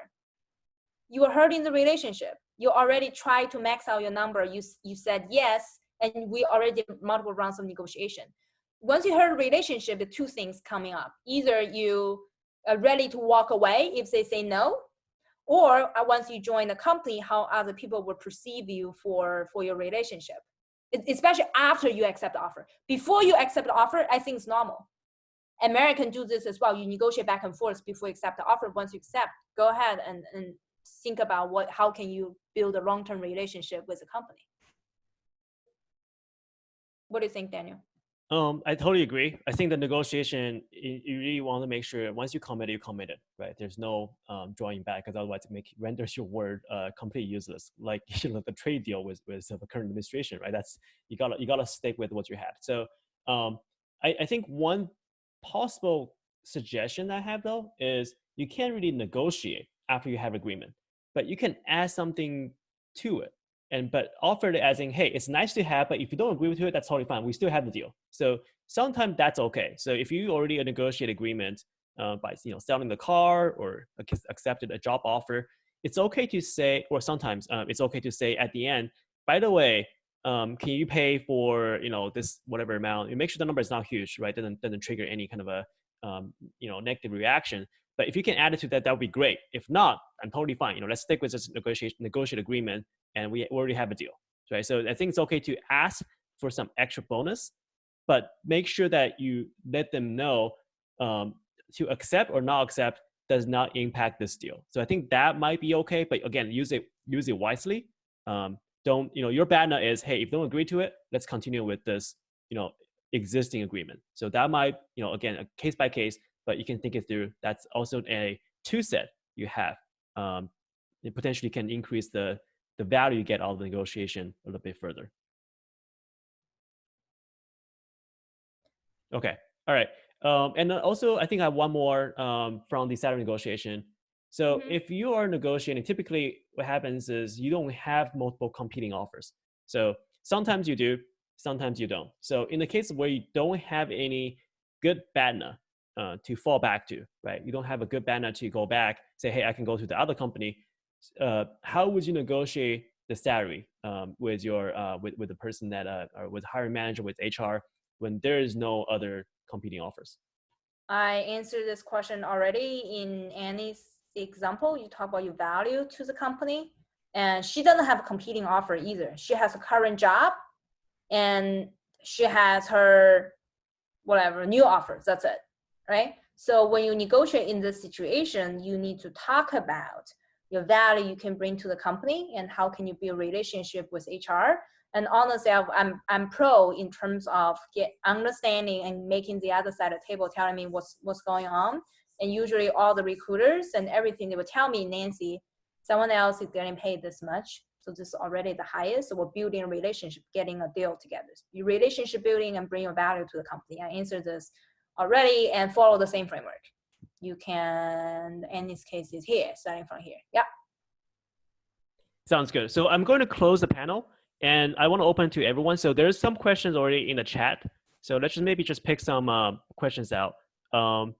You are hurting the relationship. You already tried to max out your number. You, you said yes, and we already multiple rounds of negotiation. Once you hurt relationship, the two things coming up. Either you are ready to walk away if they say no, or uh, once you join the company how other people will perceive you for for your relationship. Especially after you accept the offer. Before you accept the offer i think it's normal. American do this as well. You negotiate back and forth before you accept the offer. Once you accept go ahead and, and think about what how can you build a long-term relationship with the company. What do you think daniel um, I totally agree. I think the negotiation, you, really want to make sure once you commit, you committed, right? There's no um, drawing back, because otherwise it make renders your word uh, completely useless. Like you know, the trade deal with with the current administration, right? That's you gotta you gotta stick with what you had. So um, I, I think one possible suggestion I have though is you can't really negotiate after you have agreement, but you can add something to it and but offered it as in, hey, it's nice to have, but if you don't agree with it, that's totally fine. We still have the deal. So sometimes that's okay. So if you already negotiate agreement uh, by you know selling the car or accepted a job offer, it's okay to say, or sometimes um, it's okay to say at the end, by the way, um, can you pay for you know this whatever amount? You make sure the number is not huge, right? Doesn't doesn't trigger any kind of a um, you know negative reaction. But if you can add it to that, that would be great. If not, I'm totally fine. You know, let's stick with this negotiation negotiate agreement, and we already have a deal, right? So I think it's okay to ask for some extra bonus, but make sure that you let them know um, to accept or not accept does not impact this deal. So I think that might be okay, but again, use it use it wisely. Um, don't you know your BATNA is hey if you don't agree to it, let's continue with this you know existing agreement. So that might you know again a case by case, but you can think it through. That's also a two set you have. Um, it potentially can increase the the value you get out of the negotiation a little bit further. Okay, all right. Um, and also, I think I have one more um, from the salary negotiation. So mm -hmm. if you are negotiating, typically what happens is you don't have multiple competing offers. So sometimes you do, sometimes you don't. So in the case where you don't have any good BATNA uh, to fall back to, right? You don't have a good BATNA to go back, say, hey, I can go to the other company. Uh, how would you negotiate the salary um, with your uh, with with the person that uh, or with hiring manager with HR when there is no other competing offers? I answered this question already in Annie's example. You talk about your value to the company, and she doesn't have a competing offer either. She has a current job, and she has her whatever new offers. That's it, right? So when you negotiate in this situation, you need to talk about your value you can bring to the company and how can you build relationship with HR and honestly, I'm I'm pro in terms of get understanding and making the other side of the table telling me what's what's going on. And usually, all the recruiters and everything they will tell me, Nancy, someone else is getting paid this much, so this is already the highest. So we're building a relationship, getting a deal together. Your relationship building and bring your value to the company. I answer this already and follow the same framework. You can, in this case, is here, starting from here. Yeah. Sounds good. So I'm going to close the panel. And I want to open to everyone. So there's some questions already in the chat. So let's just maybe just pick some uh, questions out. Um,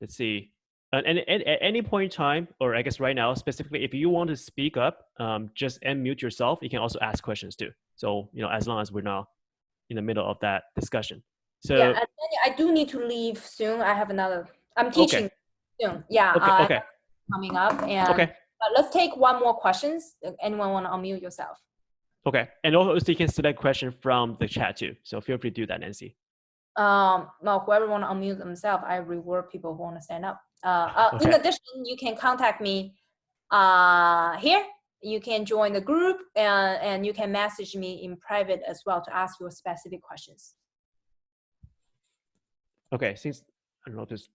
let's see. And, and, and, at any point in time, or I guess right now, specifically, if you want to speak up, um, just unmute yourself. You can also ask questions too. So, you know, as long as we're not in the middle of that discussion. So yeah, I do need to leave soon. I have another, I'm teaching okay. soon. Yeah. Okay. Uh, okay. Coming up. And okay. let's take one more questions. Anyone want to unmute yourself? Okay, and also you can select question from the chat too. So feel free to do that, Nancy. Um, well, whoever want to unmute themselves, I reward people who want to stand up. Uh, uh, okay. In addition, you can contact me uh, here. You can join the group and, and you can message me in private as well to ask your specific questions. Okay, since I don't know if there's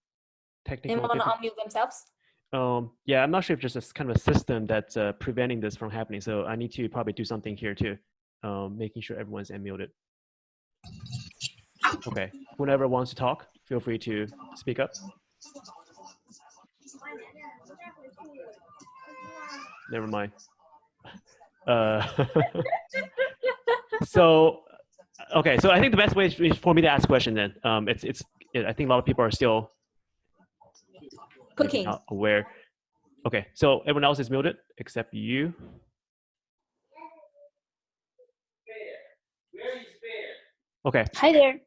technical. Anyone want to unmute themselves? Um, yeah, I'm not sure if there's a kind of a system that's uh, preventing this from happening. So I need to probably do something here too, um, making sure everyone's unmuted. Okay, whoever wants to talk, feel free to speak up. Never mind. Uh, so, okay, so I think the best way is for me to ask a question then. Um, it's, it's, I think a lot of people are still Cooking. aware. Okay, so everyone else is muted except you. Okay. Hi there.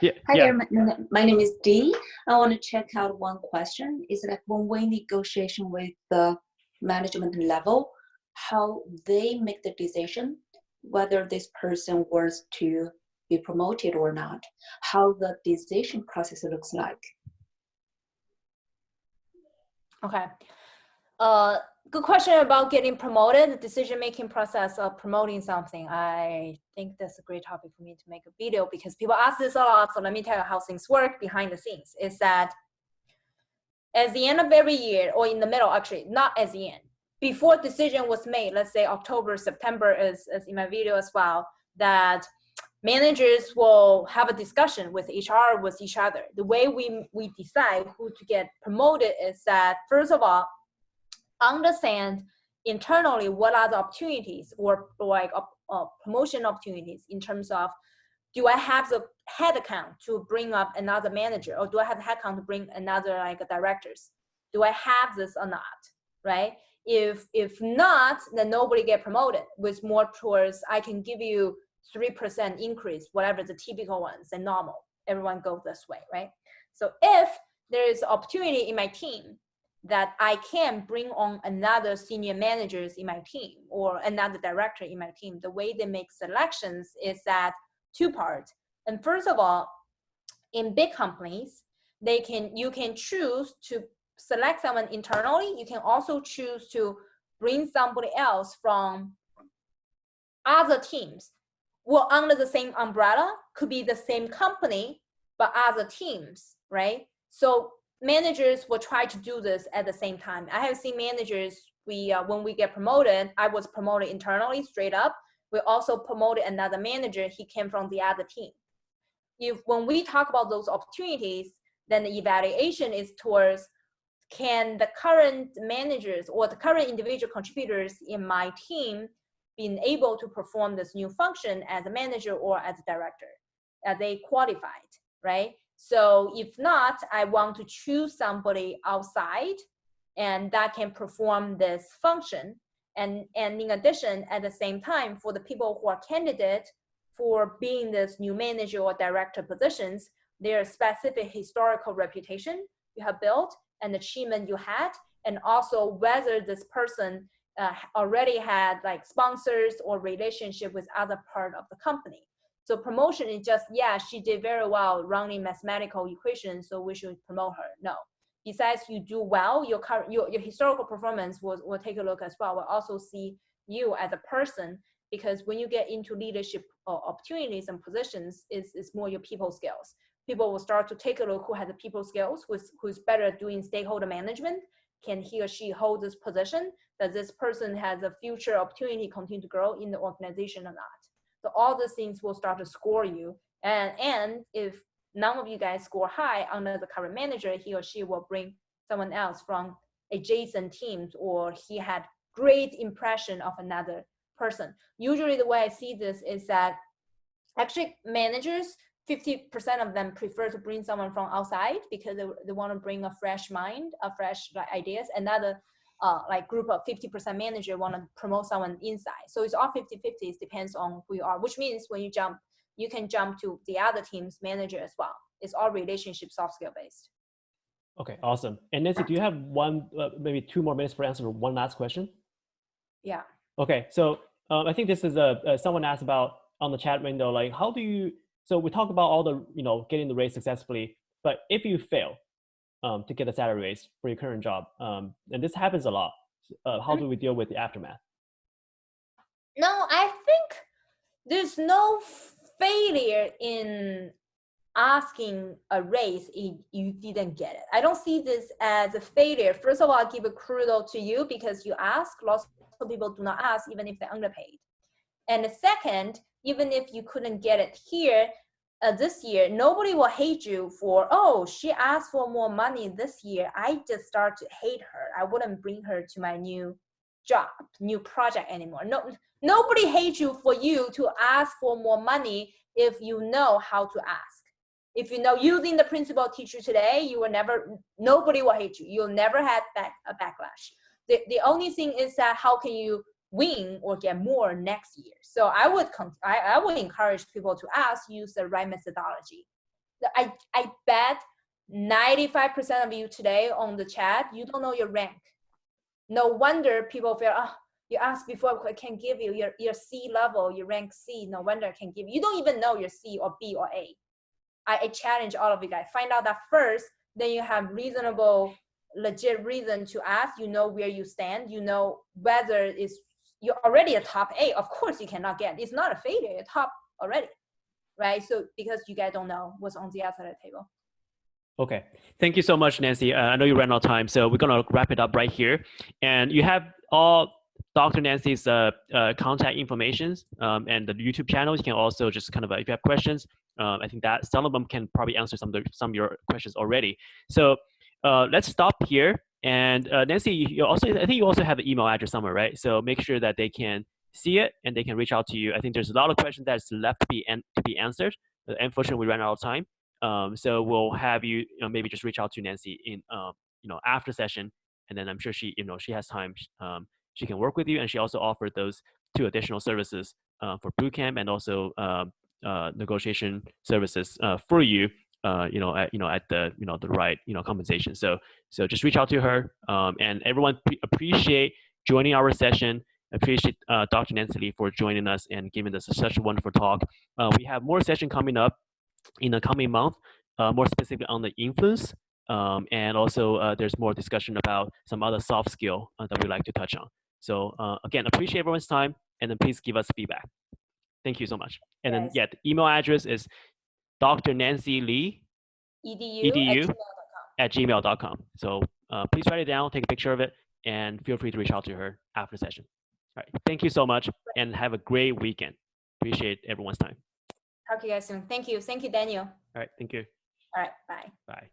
Yeah. Hi yeah. there. My, my, name is Dee. I want to check out one question. Is it like when we negotiation with the management level, how they make the decision whether this person was to be promoted or not, how the decision process looks like. Okay. Uh, good question about getting promoted, the decision-making process of promoting something. I think that's a great topic for me to make a video because people ask this a lot. So let me tell you how things work behind the scenes. Is that at the end of every year, or in the middle, actually, not at the end, before decision was made, let's say October, September is, is in my video as well, that managers will have a discussion with HR with each other. The way we, we decide who to get promoted is that, first of all, understand internally what are the opportunities or like uh, promotion opportunities in terms of do I have the headcount to bring up another manager or do I have the headcount to bring another like directors? Do I have this or not? right? If if not, then nobody get promoted. With more tours, I can give you three percent increase, whatever the typical ones and normal. Everyone go this way, right? So if there is opportunity in my team that I can bring on another senior managers in my team or another director in my team, the way they make selections is that two parts. And first of all, in big companies, they can you can choose to select someone internally. You can also choose to bring somebody else from other teams. Well, under the same umbrella, could be the same company, but other teams, right? So managers will try to do this at the same time. I have seen managers, we uh, when we get promoted, I was promoted internally straight up. We also promoted another manager, he came from the other team. If when we talk about those opportunities, then the evaluation is towards can the current managers or the current individual contributors in my team being able to perform this new function as a manager or as a director? Are they qualified, right? So if not, I want to choose somebody outside and that can perform this function. And, and in addition, at the same time, for the people who are candidate for being this new manager or director positions, their specific historical reputation you have built and achievement you had, and also whether this person uh, already had like sponsors or relationship with other part of the company. So promotion is just, yeah, she did very well running mathematical equations, so we should promote her. No. Besides you do well, your current your, your historical performance will, will take a look as well. We'll also see you as a person because when you get into leadership opportunities and positions, it's, it's more your people skills. People will start to take a look who has the people skills, who's, who's better doing stakeholder management. Can he or she hold this position? Does this person has a future opportunity continue to grow in the organization or not? So all these things will start to score you. And, and if none of you guys score high under the current manager, he or she will bring someone else from adjacent teams or he had great impression of another person. Usually the way I see this is that actually managers, 50% of them prefer to bring someone from outside because they, they want to bring a fresh mind, a fresh like, ideas. Another uh, like group of 50% manager want to promote someone inside. So it's all 50 50. It depends on who you are, which means when you jump, you can jump to the other team's manager as well. It's all relationship soft skill based. Okay, awesome. And Nancy, do you have one, uh, maybe two more minutes for answer one last question? Yeah. Okay, so um, I think this is a, uh, someone asked about on the chat window, like how do you, so we talk about all the, you know, getting the raise successfully, but if you fail, um, to get a salary raise for your current job. Um, and this happens a lot. Uh, how do we deal with the aftermath? No, I think there's no failure in asking a raise if you didn't get it. I don't see this as a failure. First of all, I give a kudos to you because you ask. Lots of people do not ask even if they're underpaid. And the second, even if you couldn't get it here, uh, this year, nobody will hate you for, oh, she asked for more money this year. I just start to hate her. I wouldn't bring her to my new job, new project anymore. No, nobody hates you for you to ask for more money if you know how to ask. If you know using the principal teacher today, you will never, nobody will hate you. You'll never have back, a backlash. The, the only thing is that how can you win or get more next year. So I would I, I would encourage people to ask use the right methodology. I I bet 95% of you today on the chat, you don't know your rank. No wonder people feel, oh, you asked before, I can give you your, your C level, your rank C, no wonder I can give you. You don't even know your C or B or A. I, I challenge all of you guys, find out that first, then you have reasonable, legit reason to ask, you know where you stand, you know whether it's you're already a top eight. Of course you cannot get. It's not a failure. You're top already, right? So because you guys don't know what's on the other the table. Okay, thank you so much, Nancy. Uh, I know you ran out of time, so we're gonna wrap it up right here. And you have all Dr. Nancy's uh, uh, contact information um, and the YouTube channel. You can also just kind of, uh, if you have questions, um, I think that some of them can probably answer some of, the, some of your questions already. So uh, let's stop here. And uh, Nancy, you also I think you also have an email address somewhere, right? So make sure that they can see it and they can reach out to you. I think there's a lot of questions that's left to be to be answered. Unfortunately, we ran out of time. Um, so we'll have you, you know, maybe just reach out to Nancy in um, you know after session and then I'm sure she, you know, she has time. Um, she can work with you, and she also offered those two additional services uh, for bootcamp and also um, uh, negotiation services uh, for you. Uh, you know, at you know at the you know the right you know compensation. So so just reach out to her, um, and everyone pre- appreciate joining our session. Appreciate uh, Dr. Nancy Li for joining us and giving us such a wonderful talk. Uh, we have more session coming up in the coming month, uh, more specifically on the influence, um, and also uh, there's more discussion about some other soft skill uh, that we like to touch on. So uh, again, appreciate everyone's time, and then please give us feedback. Thank you so much. And then yeah, the email address is Dr. Nancy Li edu, EDU. at gmail.com. at gmail.com. So uh, please write it down, take a picture of it, and feel free to reach out to her after the session. All right. Thank you so much and have a great weekend. Appreciate everyone's time. Talk to you guys soon. Thank you. Thank you, Daniel. All right. Thank you. All right. Bye. Bye.